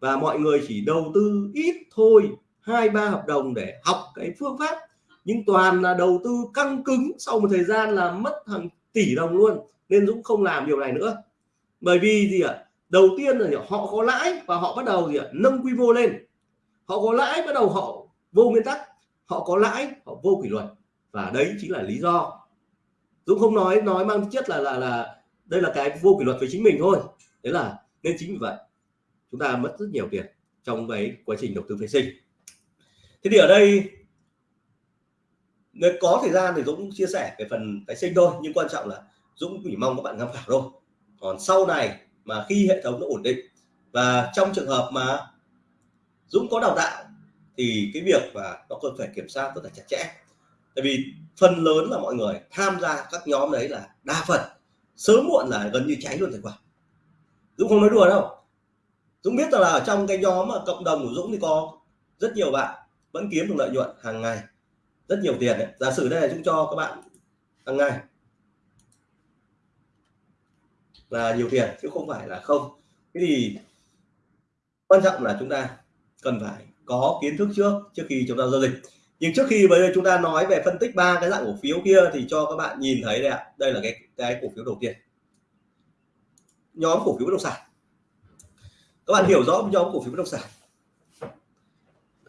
và mọi người chỉ đầu tư ít thôi, hai, ba hợp đồng để học cái phương pháp, nhưng toàn là đầu tư căng cứng sau một thời gian là mất hàng tỷ đồng luôn, nên Dũng không làm điều này nữa. Bởi vì gì ạ? Đầu tiên là họ có lãi và họ bắt đầu gì ạ? Nâng quy mô lên. Họ có lãi, bắt đầu họ vô nguyên tắc. Họ có lãi, họ vô kỷ luật và đấy chính là lý do. Dũng không nói nói mang chất là là là đây là cái vô kỷ luật với chính mình thôi. Đấy là nên chính vì vậy, chúng ta mất rất nhiều tiền trong cái quá trình đầu tư phái sinh. Thế thì ở đây, nếu có thời gian thì Dũng chia sẻ về phần phái sinh thôi, nhưng quan trọng là Dũng chỉ mong các bạn tham khảo thôi. Còn sau này mà khi hệ thống nó ổn định và trong trường hợp mà Dũng có đào tạo thì cái việc và nó cần phải kiểm soát rất là chặt chẽ tại vì phần lớn là mọi người tham gia các nhóm đấy là đa phần, sớm muộn là gần như cháy luôn tài khoản Dũng không nói đùa đâu. Dũng biết là ở trong cái nhóm mà cộng đồng của Dũng thì có rất nhiều bạn vẫn kiếm được lợi nhuận hàng ngày, rất nhiều tiền đấy. Giả sử đây là Dũng cho các bạn hàng ngày là nhiều tiền chứ không phải là không. Thế thì quan trọng là chúng ta cần phải có kiến thức trước trước khi chúng ta giao dịch nhưng trước khi bây giờ chúng ta nói về phân tích ba cái dạng cổ phiếu kia thì cho các bạn nhìn thấy đây ạ. Đây là cái cái cổ phiếu đầu tiên. Nhóm cổ phiếu bất động sản. Các bạn hiểu rõ nhóm cổ phiếu bất động sản.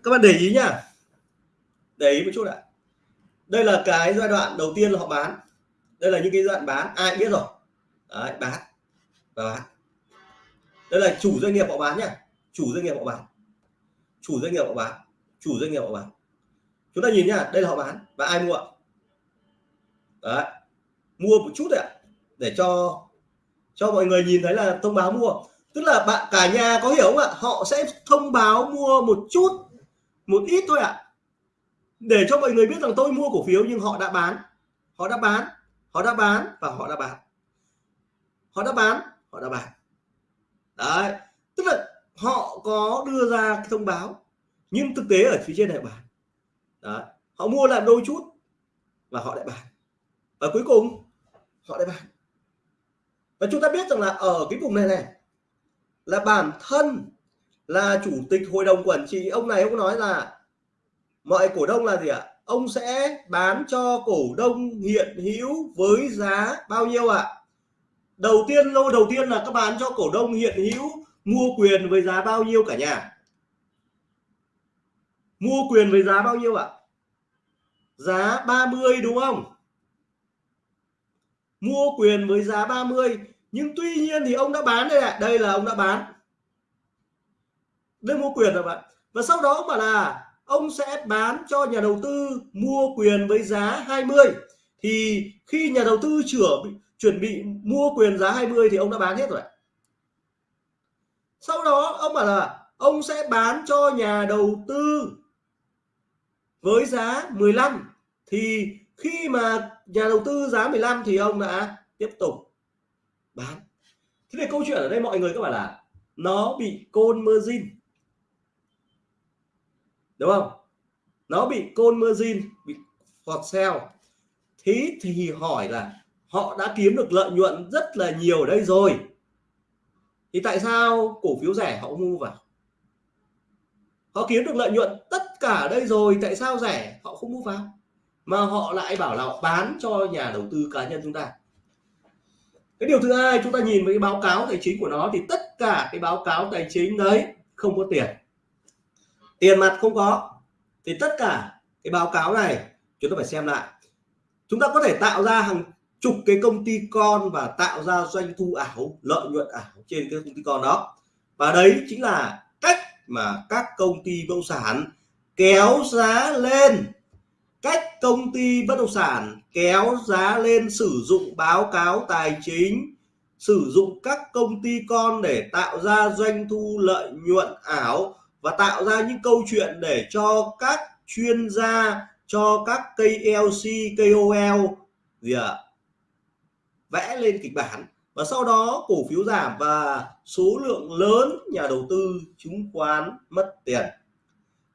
Các bạn để ý nhá. Để ý một chút ạ. Đây là cái giai đoạn đầu tiên là họ bán. Đây là những cái giai đoạn bán. Ai biết rồi. Đấy, bán. Và bán. Đây là chủ doanh nghiệp họ bán nhá. Chủ doanh nghiệp họ bán. Chủ doanh nghiệp họ bán. Chủ doanh nghiệp họ bán chúng ta nhìn nhá, đây là họ bán và ai mua đấy, mua một chút đấy ạ, để cho cho mọi người nhìn thấy là thông báo mua. Tức là bạn, cả nhà có hiểu không ạ? Họ sẽ thông báo mua một chút, một ít thôi ạ. Để cho mọi người biết rằng tôi mua cổ phiếu nhưng họ đã bán. Họ đã bán, họ đã bán và họ đã bán. Họ đã bán, họ đã bán. Đấy, tức là họ có đưa ra cái thông báo, nhưng thực tế ở phía trên này bán đấy. họ mua lại đôi chút và họ lại bán. Và cuối cùng, họ lại bán. Và chúng ta biết rằng là ở cái vùng này này, là bản thân là chủ tịch hội đồng quản trị. Ông này ông nói là, mọi cổ đông là gì ạ? Ông sẽ bán cho cổ đông hiện hữu với giá bao nhiêu ạ? Đầu tiên, lô đầu tiên là các bán cho cổ đông hiện hữu, mua quyền với giá bao nhiêu cả nhà? Mua quyền với giá bao nhiêu ạ? Giá 30 đúng không? Mua quyền với giá 30 nhưng tuy nhiên thì ông đã bán đây ạ đây là ông đã bán. Đây mua quyền rồi bạn. Và sau đó ông bảo là ông sẽ bán cho nhà đầu tư mua quyền với giá 20 thì khi nhà đầu tư chữa chuẩn bị mua quyền giá 20 thì ông đã bán hết rồi sau đó ông bảo là ông sẽ bán cho nhà đầu tư với giá 15 thì khi mà nhà đầu tư giá 15 thì ông đã tiếp tục bán. Thế thì câu chuyện ở đây mọi người các bạn là nó bị côn margin. Đúng không? Nó bị côn margin, bị hot sell. Thế thì hỏi là họ đã kiếm được lợi nhuận rất là nhiều ở đây rồi. Thì tại sao cổ phiếu rẻ họ mua vào? Họ kiếm được lợi nhuận tất cả đây rồi, tại sao rẻ? Họ không mua vào. Mà họ lại bảo là họ bán cho nhà đầu tư cá nhân chúng ta. Cái điều thứ hai, chúng ta nhìn với cái báo cáo tài chính của nó thì tất cả cái báo cáo tài chính đấy không có tiền. Tiền mặt không có. Thì tất cả cái báo cáo này, chúng ta phải xem lại. Chúng ta có thể tạo ra hàng chục cái công ty con và tạo ra doanh thu ảo, lợi nhuận ảo trên cái công ty con đó. Và đấy chính là mà các công ty bất động sản kéo giá lên. Cách công ty bất động sản kéo giá lên sử dụng báo cáo tài chính sử dụng các công ty con để tạo ra doanh thu lợi nhuận ảo và tạo ra những câu chuyện để cho các chuyên gia cho các KLC, KOL gì ạ? À, vẽ lên kịch bản và sau đó cổ phiếu giảm và số lượng lớn nhà đầu tư chứng khoán mất tiền.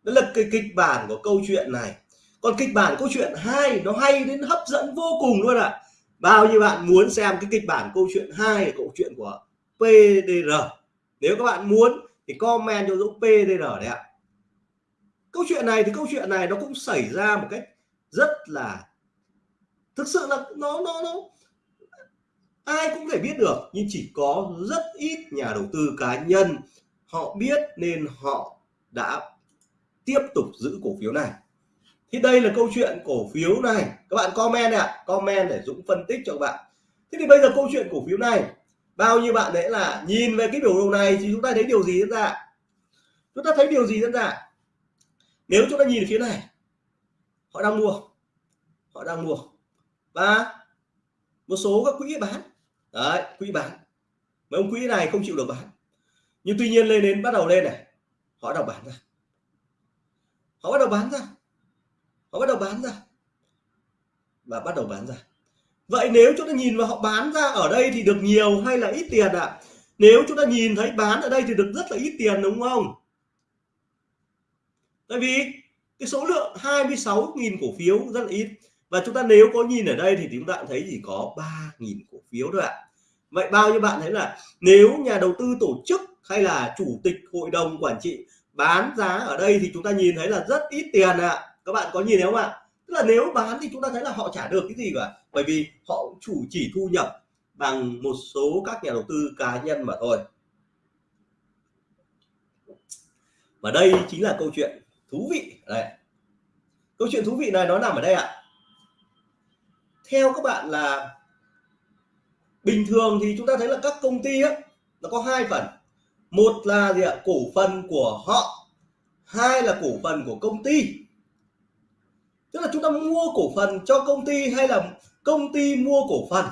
Đó là cái kịch bản của câu chuyện này. Còn kịch bản câu chuyện hai nó hay đến hấp dẫn vô cùng luôn ạ. À. bao nhiêu bạn muốn xem cái kịch bản câu chuyện hai câu chuyện của PDR nếu các bạn muốn thì comment cho Dũng PDR đấy ạ. Câu chuyện này thì câu chuyện này nó cũng xảy ra một cách rất là thực sự là nó nó nó ai cũng thể biết được, nhưng chỉ có rất ít nhà đầu tư cá nhân họ biết nên họ đã tiếp tục giữ cổ phiếu này. Thì đây là câu chuyện cổ phiếu này. Các bạn comment ạ, comment để Dũng phân tích cho các bạn. Thế thì bây giờ câu chuyện cổ phiếu này, bao nhiêu bạn đấy là nhìn về cái biểu đồ này thì chúng ta thấy điều gì diễn ra? Chúng ta thấy điều gì diễn ra? Nếu chúng ta nhìn phía này, họ đang mua, họ đang mua. Và một số các quỹ bán đấy quỹ bán mấy ông quỹ này không chịu được bán nhưng tuy nhiên lên đến bắt đầu lên này. Họ bắt đầu bán ra. Họ bắt đầu bán ra. Họ bắt đầu bán ra. Và bắt đầu bán ra. Vậy nếu chúng ta nhìn vào họ bán ra ở đây thì được nhiều hay là ít tiền ạ? À? nếu chúng ta nhìn thấy bán ở đây thì được rất là ít tiền, đúng không? Tại vì cái số lượng 26.000 cổ phiếu rất là ít và chúng ta nếu có nhìn ở đây thì chúng ta thấy chỉ có 3.000 cổ phiếu thôi ạ. Vậy bao nhiêu bạn thấy là nếu nhà đầu tư tổ chức hay là chủ tịch hội đồng quản trị bán giá ở đây thì chúng ta nhìn thấy là rất ít tiền ạ. Các bạn có nhìn thấy không ạ? Tức là nếu bán thì chúng ta thấy là họ trả được cái gì cả? Bởi vì họ chủ chỉ thu nhập bằng một số các nhà đầu tư cá nhân mà thôi. Và đây chính là câu chuyện thú vị. Đây. Câu chuyện thú vị này nó nằm ở đây ạ theo các bạn là bình thường thì chúng ta thấy là các công ty á, nó có hai phần. Một là gì ạ? Cổ phần của họ, hai là cổ phần của công ty. Tức là chúng ta mua cổ phần cho công ty hay là công ty mua cổ phần?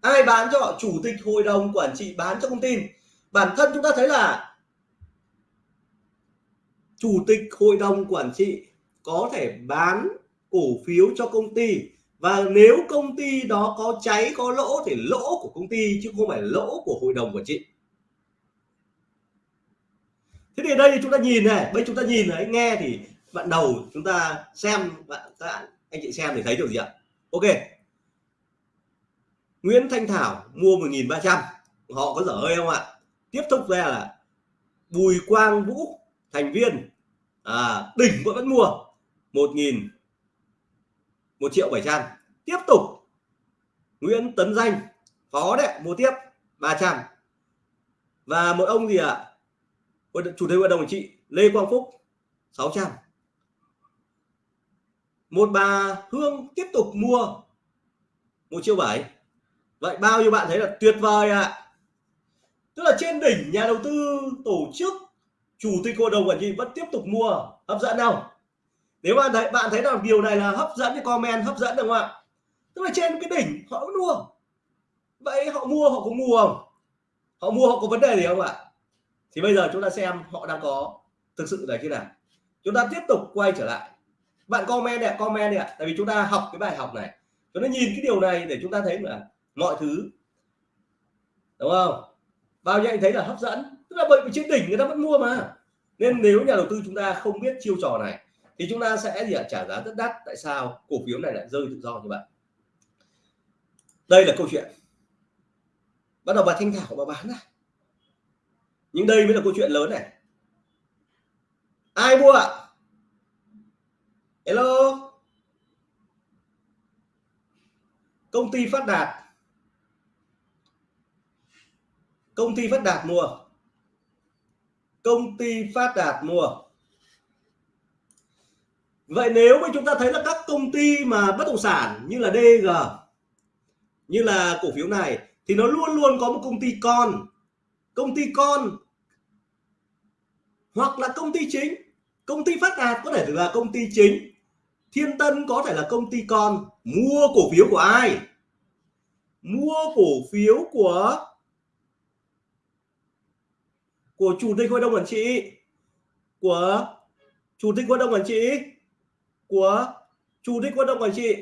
Ai bán cho họ? Chủ tịch hội đồng quản trị bán cho công ty. Bản thân chúng ta thấy là chủ tịch hội đồng quản trị có thể bán cổ phiếu cho công ty và nếu công ty đó có cháy có lỗ thì lỗ của công ty chứ không phải lỗ của hội đồng quản trị thế thì đây chúng ta nhìn này bây chúng ta nhìn đấy nghe thì bạn đầu chúng ta xem bạn anh chị xem thì thấy được gì ạ? Ok. Nguyễn Thanh Thảo mua 1.300 họ có dở hơi không ạ? Tiếp tục ra là Bùi Quang Vũ thành viên. À, đỉnh vẫn mua 1.000 1 triệu 700 tiếp tục. Nguyễn Tấn Danh, phó đấy mua tiếp 300 và một ông gì ạ? À? chủ tịch hội đồng quản trị Lê Quang Phúc 600 một bà Hương tiếp tục mua một triệu bảy. Vậy bao nhiêu bạn thấy là tuyệt vời ạ? À? tức là trên đỉnh nhà đầu tư tổ chức chủ tịch hội đồng quản trị vẫn tiếp tục mua, hấp dẫn không? Nếu bạn thấy bạn thấy là điều này là hấp dẫn thì comment, hấp dẫn được không ạ? Tức là trên cái đỉnh họ vẫn mua. Vậy họ mua, họ có mua không? Họ mua, họ có vấn đề gì không ạ? Thì bây giờ chúng ta xem họ đang có thực sự là thế nào. Chúng ta tiếp tục quay trở lại. Bạn comment này comment đi ạ. Tại vì chúng ta học cái bài học này. Chúng ta nhìn cái điều này để chúng ta thấy là mọi thứ, đúng không? Bao nhiêu anh thấy là hấp dẫn. Tức là bởi vì trên đỉnh người ta vẫn mua mà. Nên nếu nhà đầu tư chúng ta không biết chiêu trò này thì chúng ta sẽ gì ạ? Trả giá rất đắt. Tại sao cổ phiếu này lại rơi tự do như vậy? Đây là câu chuyện. Bắt đầu bà thanh thảo bà bán này nhưng đây mới là câu chuyện lớn này. Ai mua ạ? Hello? Công ty phát đạt. Công ty phát đạt mua. Công ty phát đạt mua vậy nếu mà chúng ta thấy là các công ty mà bất động sản như là DG như là cổ phiếu này, thì nó luôn luôn có một công ty con. Công ty con hoặc là công ty chính. Công ty phát đạt có thể là công ty chính. Thiên tân có thể là công ty con. Mua cổ phiếu của ai? Mua cổ phiếu của của chủ tịch hội đồng quản trị. Của chủ tịch hội đồng quản trị của chủ tịch hội đồng quản trị.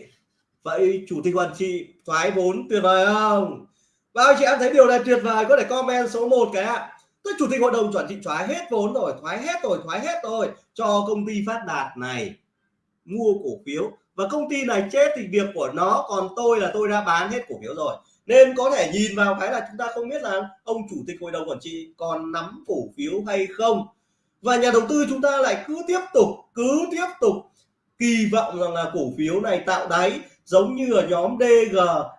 Vậy chủ tịch quản trị thoái vốn tuyệt vời không? Bao chị em thấy điều này tuyệt vời, có thể comment số 1 cái ạ. Tôi chủ tịch hội đồng quản trị thoái hết vốn rồi, thoái hết rồi, thoái hết rồi, cho công ty phát đạt này mua cổ phiếu. Và công ty này chết thì việc của nó, còn tôi là tôi đã bán hết cổ phiếu rồi. Nên có thể nhìn vào cái là chúng ta không biết là ông chủ tịch hội đồng quản trị còn nắm cổ phiếu hay không. Và nhà đầu tư chúng ta lại cứ tiếp tục, cứ tiếp tục kỳ vọng rằng là cổ phiếu này tạo đáy, giống như ở nhóm DG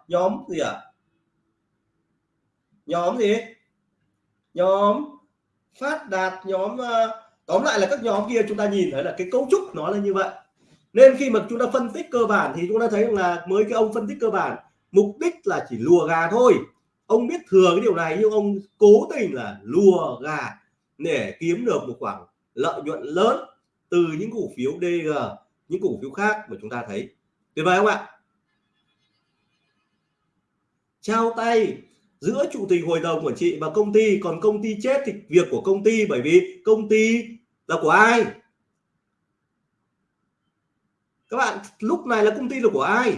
nhóm gì ạ? À? nhóm gì? Nhóm phát đạt, nhóm ờ, tóm lại là các nhóm kia chúng ta nhìn thấy là cái cấu trúc nó là như vậy. Nên khi mà chúng ta phân tích cơ bản thì chúng ta thấy là mới cái ông phân tích cơ bản, mục đích là chỉ lùa gà thôi. Ông biết thừa cái điều này nhưng ông cố tình là lùa gà để kiếm được một khoản lợi nhuận lớn từ những cổ phiếu DG những cổ phiếu khác mà chúng ta thấy. Tuyệt vời không ạ? Trao tay giữa chủ tịch hội đồng quản trị và công ty, còn công ty chết thì việc của công ty, bởi vì công ty là của ai? Các bạn, lúc này là công ty là của ai?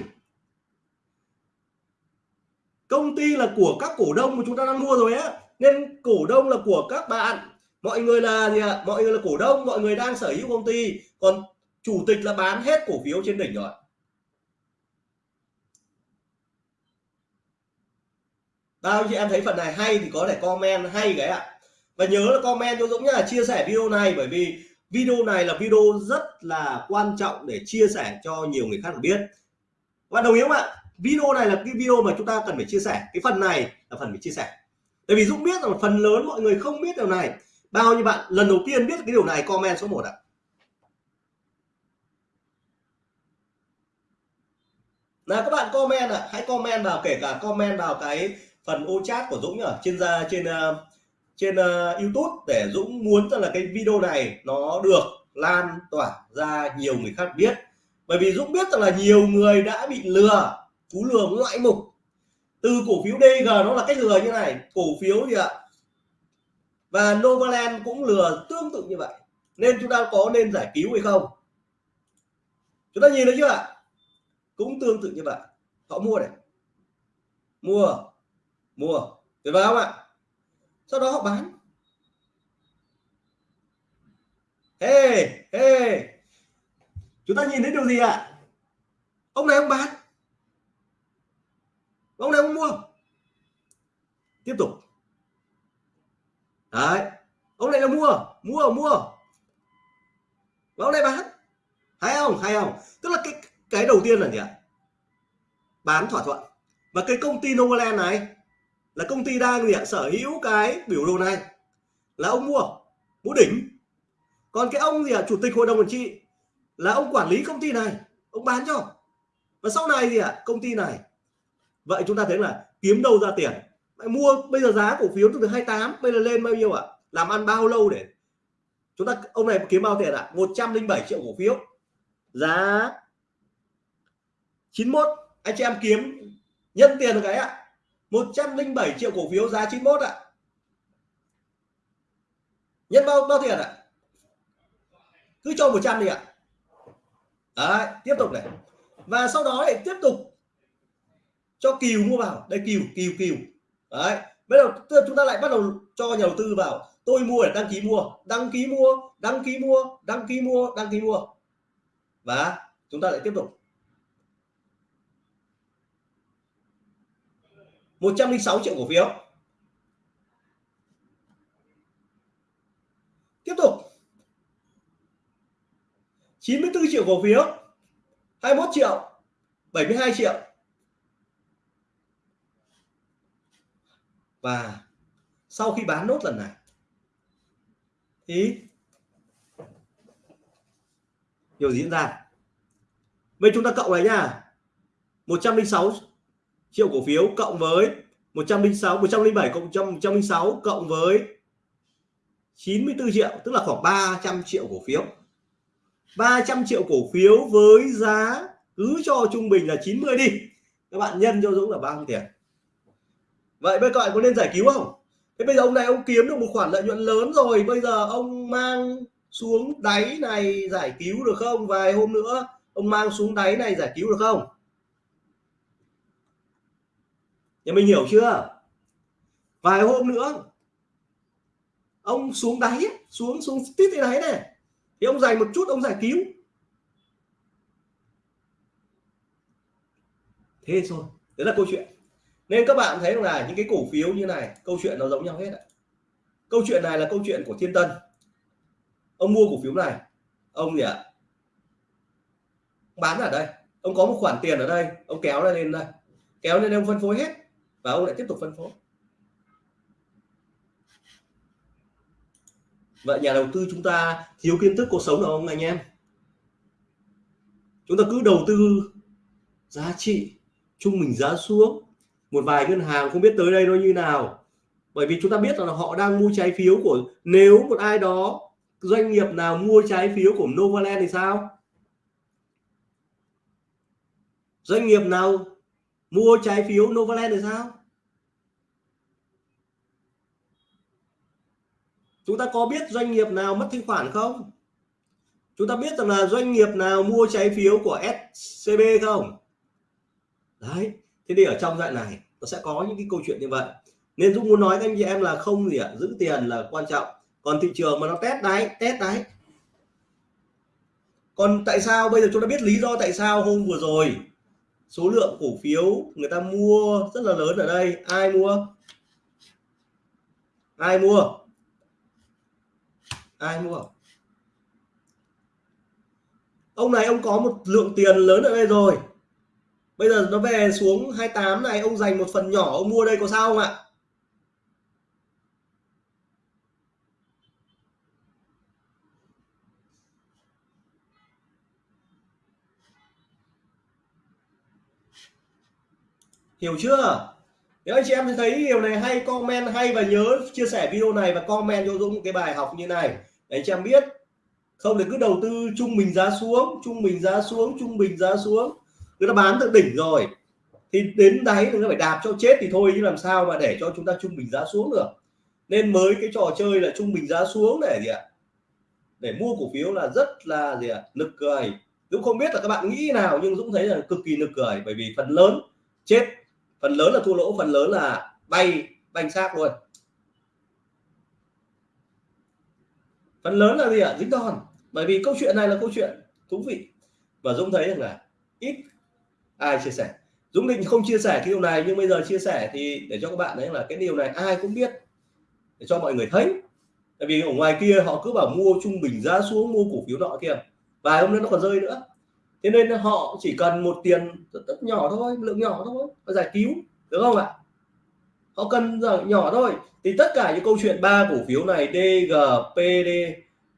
Công ty là của các cổ đông mà chúng ta đang mua rồi á. Nên cổ đông là của các bạn. Mọi người là gì ạ? Mọi người là cổ đông, mọi người đang sở hữu công ty. Còn chủ tịch là bán hết cổ phiếu trên đỉnh rồi. Bao chị em thấy phần này hay thì có thể comment, hay cái ạ. Và nhớ là comment cho Dũng nhá, chia sẻ video này, bởi vì video này là video rất là quan trọng để chia sẻ cho nhiều người khác được biết. Và đồng ý không ạ? Video này là cái video mà chúng ta cần phải chia sẻ. Cái phần này là phần phải chia sẻ. Tại vì Dũng biết rằng phần lớn mọi người không biết điều này. Bao nhiêu bạn, lần đầu tiên biết cái điều này, comment số 1 ạ. Là các bạn comment ạ. Hãy comment vào kể cả comment vào cái phần ô chat của Dũng ở trên ra trên uh, trên uh, YouTube để Dũng muốn rằng là cái video này nó được lan tỏa ra nhiều người khác biết. Bởi vì Dũng biết rằng là nhiều người đã bị lừa cú lừa ngoại mục. Từ cổ phiếu DG nó là cách lừa như này. Cổ phiếu gì ạ? Và Novaland cũng lừa tương tự như vậy. Nên chúng ta có nên giải cứu hay không? Chúng ta nhìn thấy chưa ạ? Cũng tương tự như vậy. Họ mua này. Mua mua. Tuyệt vời không ạ? Sau đó họ bán. Hey hey. Chúng ta nhìn thấy điều gì ạ? Ông này ông bán. Ông này ông mua. Tiếp tục. Đấy. Ông này là mua mua mua. Và ông này bán. Hay không? Hay không? Tức là cái cái đầu tiên là gì ạ? Bán thỏa thuận. Và cái công ty Novaland này là công ty đang gì ạ? Sở hữu cái biểu đồ này là ông mua mua đỉnh. Còn cái ông gì ạ? Chủ tịch hội đồng quản trị là ông quản lý công ty này, ông bán cho. Và sau này gì ạ? Công ty này. Vậy chúng ta thấy là kiếm đâu ra tiền? Mua bây giờ giá cổ phiếu từ 28 bây giờ lên bao nhiêu ạ? Làm ăn bao lâu để chúng ta, ông này kiếm bao tiền ạ? 107 triệu cổ phiếu. Giá 91 anh chị em kiếm, nhân tiền được cái ạ. 107 triệu cổ phiếu giá 91 ạ. Nhân bao bao tiền ạ? Cứ cho 100 đi ạ. Đấy, tiếp tục này. Và sau đó lại tiếp tục cho kiều mua vào. Đây, kiều kiều kiều. Đấy, bây giờ chúng ta lại bắt đầu cho nhà đầu tư vào. Tôi mua để đăng ký mua. Đăng ký mua, đăng ký mua, đăng ký mua, đăng ký mua. Và chúng ta lại tiếp tục. 106 triệu cổ phiếu. Tiếp tục. 94 triệu cổ phiếu 21 triệu 72 triệu. Và sau khi bán nốt lần này, thì điều diễn ra. Vậy chúng ta cộng lại nhá 106 triệu cổ phiếu cộng với 106 107 cộng 106 cộng với 94 triệu, tức là khoảng 300 triệu cổ phiếu. 300 triệu cổ phiếu với giá cứ cho trung bình là 90 đi. Các bạn nhân cho Dũng là bao nhiêu tiền? Vậy bây giờ có nên giải cứu không? Thế bây giờ ông này ông kiếm được một khoản lợi nhuận lớn rồi, bây giờ ông mang xuống đáy này giải cứu được không? Vài hôm nữa, ông mang xuống đáy này giải cứu được không? Nhà mình hiểu chưa? Vài hôm nữa, ông xuống đáy, xuống xuống tít thế đáy này. Thì ông dành một chút, ông giải cứu. Thế thôi, đấy là câu chuyện. Nên các bạn thấy là những cái cổ phiếu như này, câu chuyện nó giống nhau hết ạ. Câu chuyện này là câu chuyện của thiên tân. Ông mua cổ phiếu này. Ông gì ạ? Bán ở đây. Ông có một khoản tiền ở đây. Ông kéo lên đây. Kéo lên ông phân phối hết và ông lại tiếp tục phân phối. Vậy nhà đầu tư chúng ta thiếu kiến thức cuộc sống nào không anh em? Chúng ta cứ đầu tư giá trị trung bình giá xuống. Một vài ngân hàng không biết tới đây nó như nào. Bởi vì chúng ta biết là họ đang mua trái phiếu của, nếu một ai đó, doanh nghiệp nào mua trái phiếu của Novaland thì sao? Doanh nghiệp nào mua trái phiếu Novaland được sao? Chúng ta có biết doanh nghiệp nào mất thanh khoản không? Chúng ta biết rằng là doanh nghiệp nào mua trái phiếu của SCB không? Đấy, thế thì ở trong đoạn này, nó sẽ có những cái câu chuyện như vậy. Nên Dũng muốn nói với anh chị em là không gì ạ, giữ tiền là quan trọng. Còn thị trường mà nó test đáy test đáy còn tại sao bây giờ chúng ta biết lý do tại sao hôm vừa rồi số lượng cổ phiếu người ta mua rất là lớn ở đây. Ai mua? Ai mua? Ai mua? Ông này ông có một lượng tiền lớn ở đây rồi. Bây giờ nó về xuống 28 này, ông dành một phần nhỏ, ông mua đây có sao không ạ? Hiểu chưa? Nếu anh chị em thấy điều này hay, comment hay và nhớ chia sẻ video này và comment cho Dũng cái bài học như này. Để anh chị em biết. Không thì cứ đầu tư trung bình giá xuống, trung bình giá xuống, trung bình giá xuống. Người ta bán từ đỉnh rồi. Thì đến đáy người ta phải đạp cho chết thì thôi chứ làm sao mà để cho chúng ta trung bình giá xuống được. Nên mới cái trò chơi là trung bình giá xuống để gì ạ? Để mua cổ phiếu là rất là gì ạ? Nực cười. Dũng không biết là các bạn nghĩ nào nhưng Dũng thấy là cực kỳ nực cười bởi vì phần lớn chết phần lớn là thua lỗ, phần lớn là bay, banh xác luôn. Phần lớn là gì ạ? Dính đòn. Bởi vì câu chuyện này là câu chuyện thú vị. Và Dũng thấy rằng là ít ai chia sẻ. Dũng định không chia sẻ cái điều này, nhưng bây giờ chia sẻ thì để cho các bạn đấy là cái điều này ai cũng biết, để cho mọi người thấy. Tại vì ở ngoài kia họ cứ bảo mua trung bình giá xuống, mua cổ phiếu nọ kia. Vài hôm nữa nó còn rơi nữa thế nên họ chỉ cần một tiền rất, nhỏ thôi lượng nhỏ thôi và giải cứu được không ạ? Họ cần nhỏ thôi. Thì tất cả những câu chuyện ba cổ phiếu này DGPD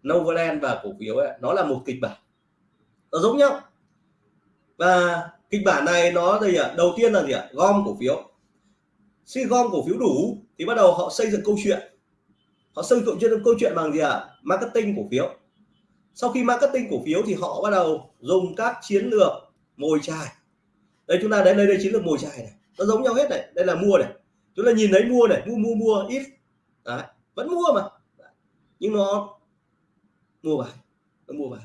Novaland và cổ phiếu ấy, nó là một kịch bản. Nó giống nhau. Và kịch bản này nó gì ạ à, đầu tiên là gì ạ? Gom cổ phiếu. Khi gom cổ phiếu đủ thì bắt đầu họ xây dựng câu chuyện. Họ xây dựng câu chuyện bằng gì ạ? Marketing cổ phiếu sau khi marketing cổ phiếu thì họ bắt đầu dùng các chiến lược mồi chài. Đây chúng ta đến đây đây chiến lược mồi chài này. Nó giống nhau hết này. Đây là mua này. Chúng ta nhìn thấy mua này. Mua mua mua ít. Đấy, vẫn mua mà. Nhưng nó mua bài. Nó mua vào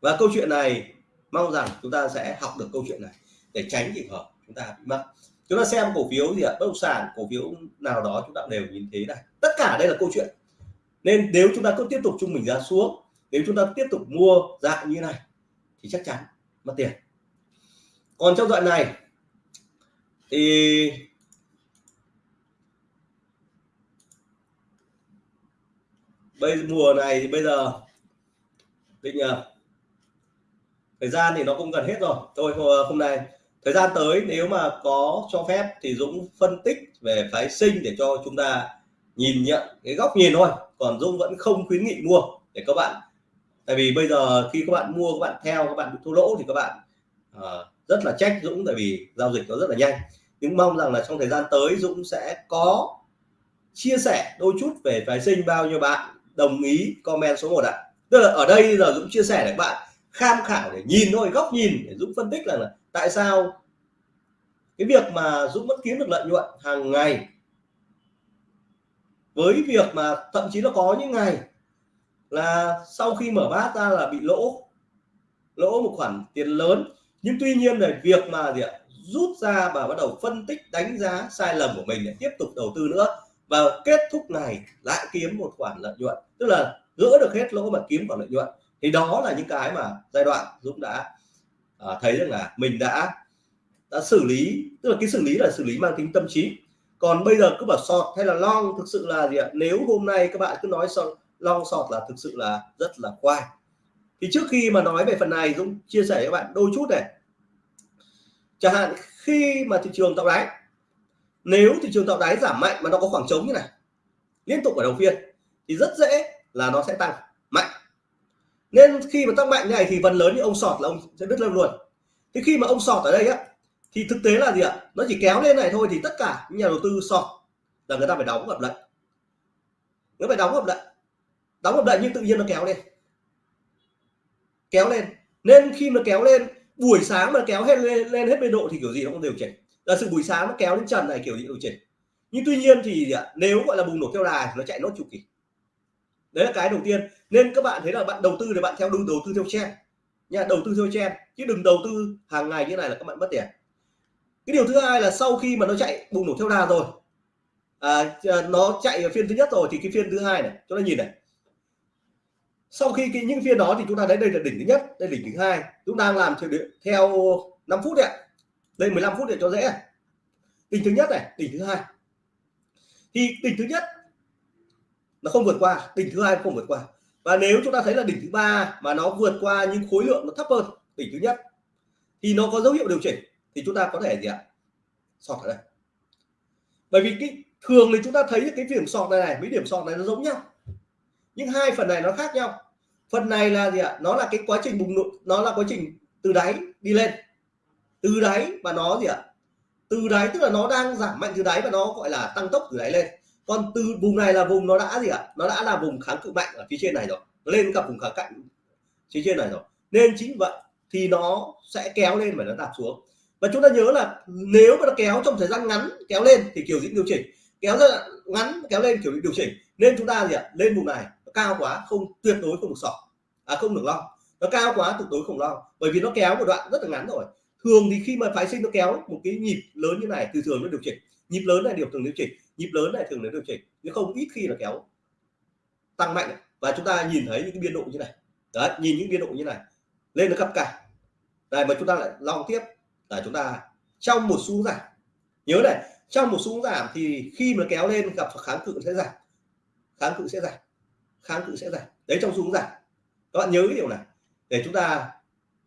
và câu chuyện này mong rằng chúng ta sẽ học được câu chuyện này để tránh trường hợp chúng ta bị mắc. Chúng ta xem cổ phiếu gì ạ? Bất động sản cổ phiếu nào đó chúng ta đều nhìn thấy này. Tất cả đây là câu chuyện nên nếu chúng ta cứ tiếp tục trung bình giá xuống nếu chúng ta tiếp tục mua dạng như này thì chắc chắn mất tiền. Còn trong đoạn này thì bây mùa này thì bây giờ định uh, à, thời gian thì nó cũng gần hết rồi. Thôi à, hôm nay thời gian tới nếu mà có cho phép thì Dũng phân tích về phái sinh để cho chúng ta nhìn nhận cái góc nhìn thôi còn Dũng vẫn không khuyến nghị mua để các bạn tại vì bây giờ khi các bạn mua các bạn theo các bạn bị thua lỗ thì các bạn uh, rất là trách Dũng tại vì giao dịch nó rất là nhanh. Nhưng mong rằng là trong thời gian tới Dũng sẽ có chia sẻ đôi chút về phái sinh bao nhiêu bạn đồng ý comment số 1 ạ. Tức là ở đây giờ Dũng chia sẻ để các bạn tham khảo để nhìn thôi góc nhìn để Dũng phân tích là, là tại sao cái việc mà Dũng vẫn kiếm được lợi nhuận hàng ngày với việc mà thậm chí nó có những ngày là sau khi mở bát ra là bị lỗ lỗ một khoản tiền lớn. Nhưng tuy nhiên là việc mà gì ạ rút ra và bắt đầu phân tích đánh giá sai lầm của mình để tiếp tục đầu tư nữa và kết thúc này lại kiếm một khoản lợi nhuận. Tức là gỡ được hết lỗ mà kiếm khoản lợi nhuận. Thì đó là những cái mà giai đoạn Dũng đã à, thấy rằng là mình đã đã xử lý tức là cái xử lý là xử lý mang tính tâm trí còn bây giờ cứ bảo sọt hay là long thực sự là gì ạ? Nếu hôm nay các bạn cứ nói sọt, long sọt là thực sự là rất là khoai. Thì trước khi mà nói về phần này, Dũng chia sẻ với các bạn đôi chút này. Chẳng hạn khi mà thị trường tạo đáy, nếu thị trường tạo đáy giảm mạnh mà nó có khoảng trống như này, liên tục ở đầu phiên, thì rất dễ là nó sẽ tăng mạnh. Nên khi mà tăng mạnh như này thì phần lớn những ông sọt là ông sẽ đứt lâu luôn. Thế khi mà ông sọt ở đây á thì thực tế là gì ạ? Nó chỉ kéo lên này thôi thì tất cả những nhà đầu tư sọt là người ta phải đóng hợp lệnh nó phải đóng hợp lệnh đóng hợp lệnh nhưng tự nhiên nó kéo lên. Kéo lên. Nên khi mà kéo lên buổi sáng mà kéo hết lên, lên hết biên độ thì kiểu gì nó cũng điều chỉnh. Là sự buổi sáng nó kéo đến trần này kiểu gì điều chỉnh. Nhưng tuy nhiên thì nếu gọi là bùng nổ theo đà thì nó chạy nốt chu kỳ. Đấy là cái đầu tiên. Nên các bạn thấy là bạn đầu tư thì bạn theo đúng đầu tư theo trend. Nha đầu tư theo trend. Chứ đừng đầu tư hàng ngày như này là các bạn mất tiền cái điều thứ hai là sau khi mà nó chạy bùng nổ theo đà rồi à, à nó chạy ở phiên thứ nhất rồi thì cái phiên thứ hai này chúng ta nhìn này. Sau khi cái những phiên đó thì chúng ta thấy đây là đỉnh thứ nhất đây là đỉnh thứ hai. Chúng đang làm theo, theo 5 phút đấy đây 15 phút để cho dễ. Đỉnh thứ nhất này đỉnh thứ hai. Thì đỉnh thứ nhất nó không vượt qua đỉnh thứ hai không vượt qua. Và nếu chúng ta thấy là đỉnh thứ ba mà nó vượt qua nhưng khối lượng nó thấp hơn đỉnh thứ nhất thì nó có dấu hiệu điều chỉnh thì chúng ta có thể gì ạ? Sọt ở đây. Bởi vì cái, thường thì chúng ta thấy cái điểm sọt này này, mấy điểm sọt này nó giống nhau. Nhưng hai phần này nó khác nhau. Phần này là gì ạ? Nó là cái quá trình bùng nổ, nó là quá trình từ đáy đi lên. Từ đáy và nó gì ạ? Từ đáy tức là nó đang giảm mạnh từ đáy và nó gọi là tăng tốc từ đáy lên. Còn từ vùng này là vùng nó đã gì ạ? Nó đã là vùng kháng cự mạnh ở phía trên này rồi. Nó lên gặp vùng kháng cạnh phía trên này rồi. Nên chính vậy thì nó sẽ kéo lên và nó đạp xuống và chúng ta nhớ là nếu mà nó kéo trong thời gian ngắn, kéo lên thì kiểu diễn điều chỉnh. Kéo ra ngắn, kéo lên kiểu điều chỉnh. Nên chúng ta gì ạ? Lên vùng này, nó cao quá, không, tuyệt đối không được sỏ à không được lo nó cao quá, tuyệt đối không lo bởi vì nó kéo một đoạn rất là ngắn rồi. Thường thì khi mà phái sinh nó kéo một cái nhịp lớn như này, từ thường nó điều chỉnh. Nhịp lớn này điều thường điều chỉnh. Nhịp lớn này thường nó điều chỉnh. Nhưng không ít khi là kéo tăng mạnh. Và chúng ta nhìn thấy những cái biên độ như này. Đấy, nhìn những biên độ như này. Lên nó cặp cả này, mà chúng ta lại long tiếp là chúng ta trong một xu giảm. Nhớ này trong một xu giảm thì khi mà kéo lên gặp kháng cự sẽ giảm. Kháng cự sẽ giảm. Kháng cự sẽ giảm. Đấy trong xu giảm. Các bạn nhớ cái điều này. Để chúng ta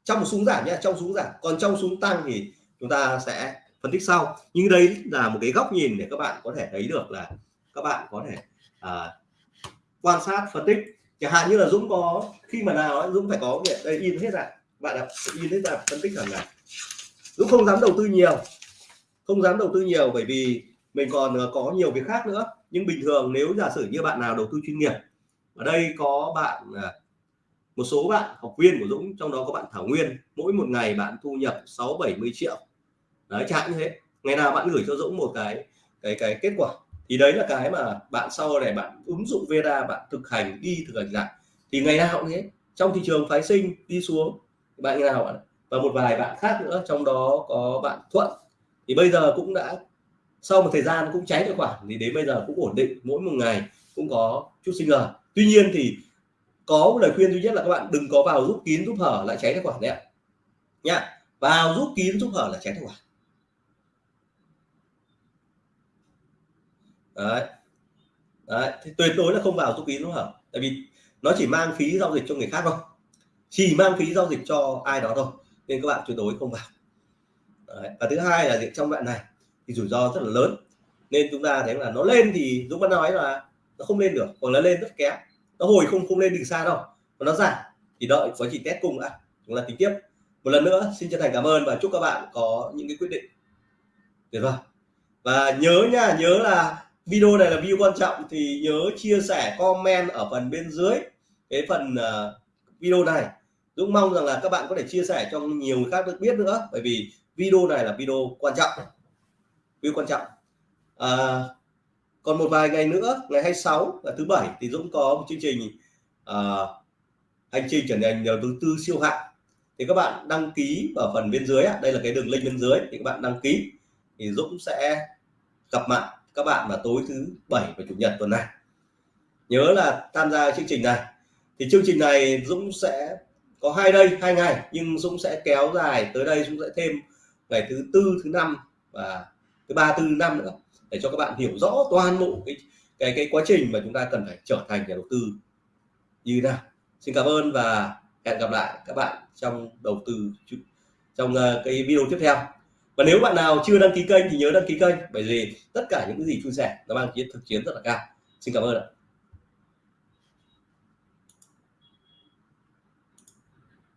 trong một xu giảm nhé trong xu giảm. Còn trong xu tăng thì chúng ta sẽ phân tích sau. Nhưng đây là một cái góc nhìn để các bạn có thể thấy được là các bạn có thể à, quan sát phân tích. Chẳng hạn như là Dũng có khi mà nào Dũng phải có việc đây in hết ra. Bạn ạ in hết ra phân tích rằng là Dũng không dám đầu tư nhiều. Không dám đầu tư nhiều bởi vì mình còn ờ, có nhiều việc khác nữa. Nhưng bình thường nếu giả sử như bạn nào đầu tư chuyên nghiệp, ở đây có bạn ờ, một số bạn học viên của Dũng, trong đó có bạn Thảo Nguyên, mỗi một ngày bạn thu nhập 6 70 triệu. Đấy chẳng như thế. Ngày nào bạn gửi cho Dũng một cái cái cái kết quả. Thì đấy là cái mà bạn sau này bạn ứng dụng VEDA, bạn thực hành, đi thực hành lại. Thì ngày nào cũng thế. Trong thị trường phái sinh, đi xuống. Bạn ngày nào bạn và một vài bạn khác nữa, trong đó có bạn Thuận. Thì bây giờ cũng đã, sau một thời gian cũng cháy tài khoản thì đến bây giờ cũng ổn định, mỗi một ngày cũng có chút sinh lời. Tuy nhiên thì có một lời khuyên duy nhất là các bạn đừng có vào giúp kín giúp hở lại cháy tài khoản đấy ạ. Nhá vào giúp kín giúp hở là cháy tài khoản đấy. Đấy thì tuyệt đối là không vào giúp kín giúp hở. Tại vì nó chỉ mang phí giao dịch cho người khác thôi. Chỉ mang phí giao dịch cho ai đó thôi nên các bạn tuyệt đối không vào. Đấy. và thứ hai là trong đoạn này thì rủi ro rất là lớn. Nên chúng ta thấy là nó lên thì Dũng vẫn nói là nó không lên được còn nó lên rất kém. Nó hồi không không lên đỉnh xa đâu mà nó giảm thì đợi quá trình test cùng đã. Chúng ta tính tiếp. Một lần nữa xin chân thành cảm ơn và chúc các bạn có những cái quyết định tuyệt vời. Và nhớ nha nhớ là video này là video quan trọng thì nhớ chia sẻ comment ở phần bên dưới cái phần uh, video này. Dũng mong rằng là các bạn có thể chia sẻ cho nhiều người khác được biết nữa bởi vì video này là video quan trọng. Video quan trọng. À, còn một vài ngày nữa ngày 26 là thứ bảy thì Dũng có một chương trình à, hành trình trở thành đầu tư siêu hạng. Thì các bạn đăng ký ở phần bên dưới đây là cái đường link bên dưới thì các bạn đăng ký. Thì Dũng sẽ gặp mặt các bạn vào tối thứ bảy và chủ nhật tuần này. Nhớ là tham gia chương trình này. Thì chương trình này Dũng sẽ có hai đây, hai ngày, nhưng Dũng sẽ kéo dài tới đây, Dũng sẽ thêm ngày thứ tư, thứ năm và thứ ba tư năm nữa, để cho các bạn hiểu rõ toàn bộ cái cái cái quá trình mà chúng ta cần phải trở thành nhà đầu tư như thế nào. Xin cảm ơn và hẹn gặp lại các bạn trong đầu tư, trong ờ, cái video tiếp theo. Và nếu bạn nào chưa đăng ký kênh thì nhớ đăng ký kênh, bởi vì tất cả những cái gì chia sẻ nó mang tính thực chiến rất là cao. Xin cảm ơn ạ.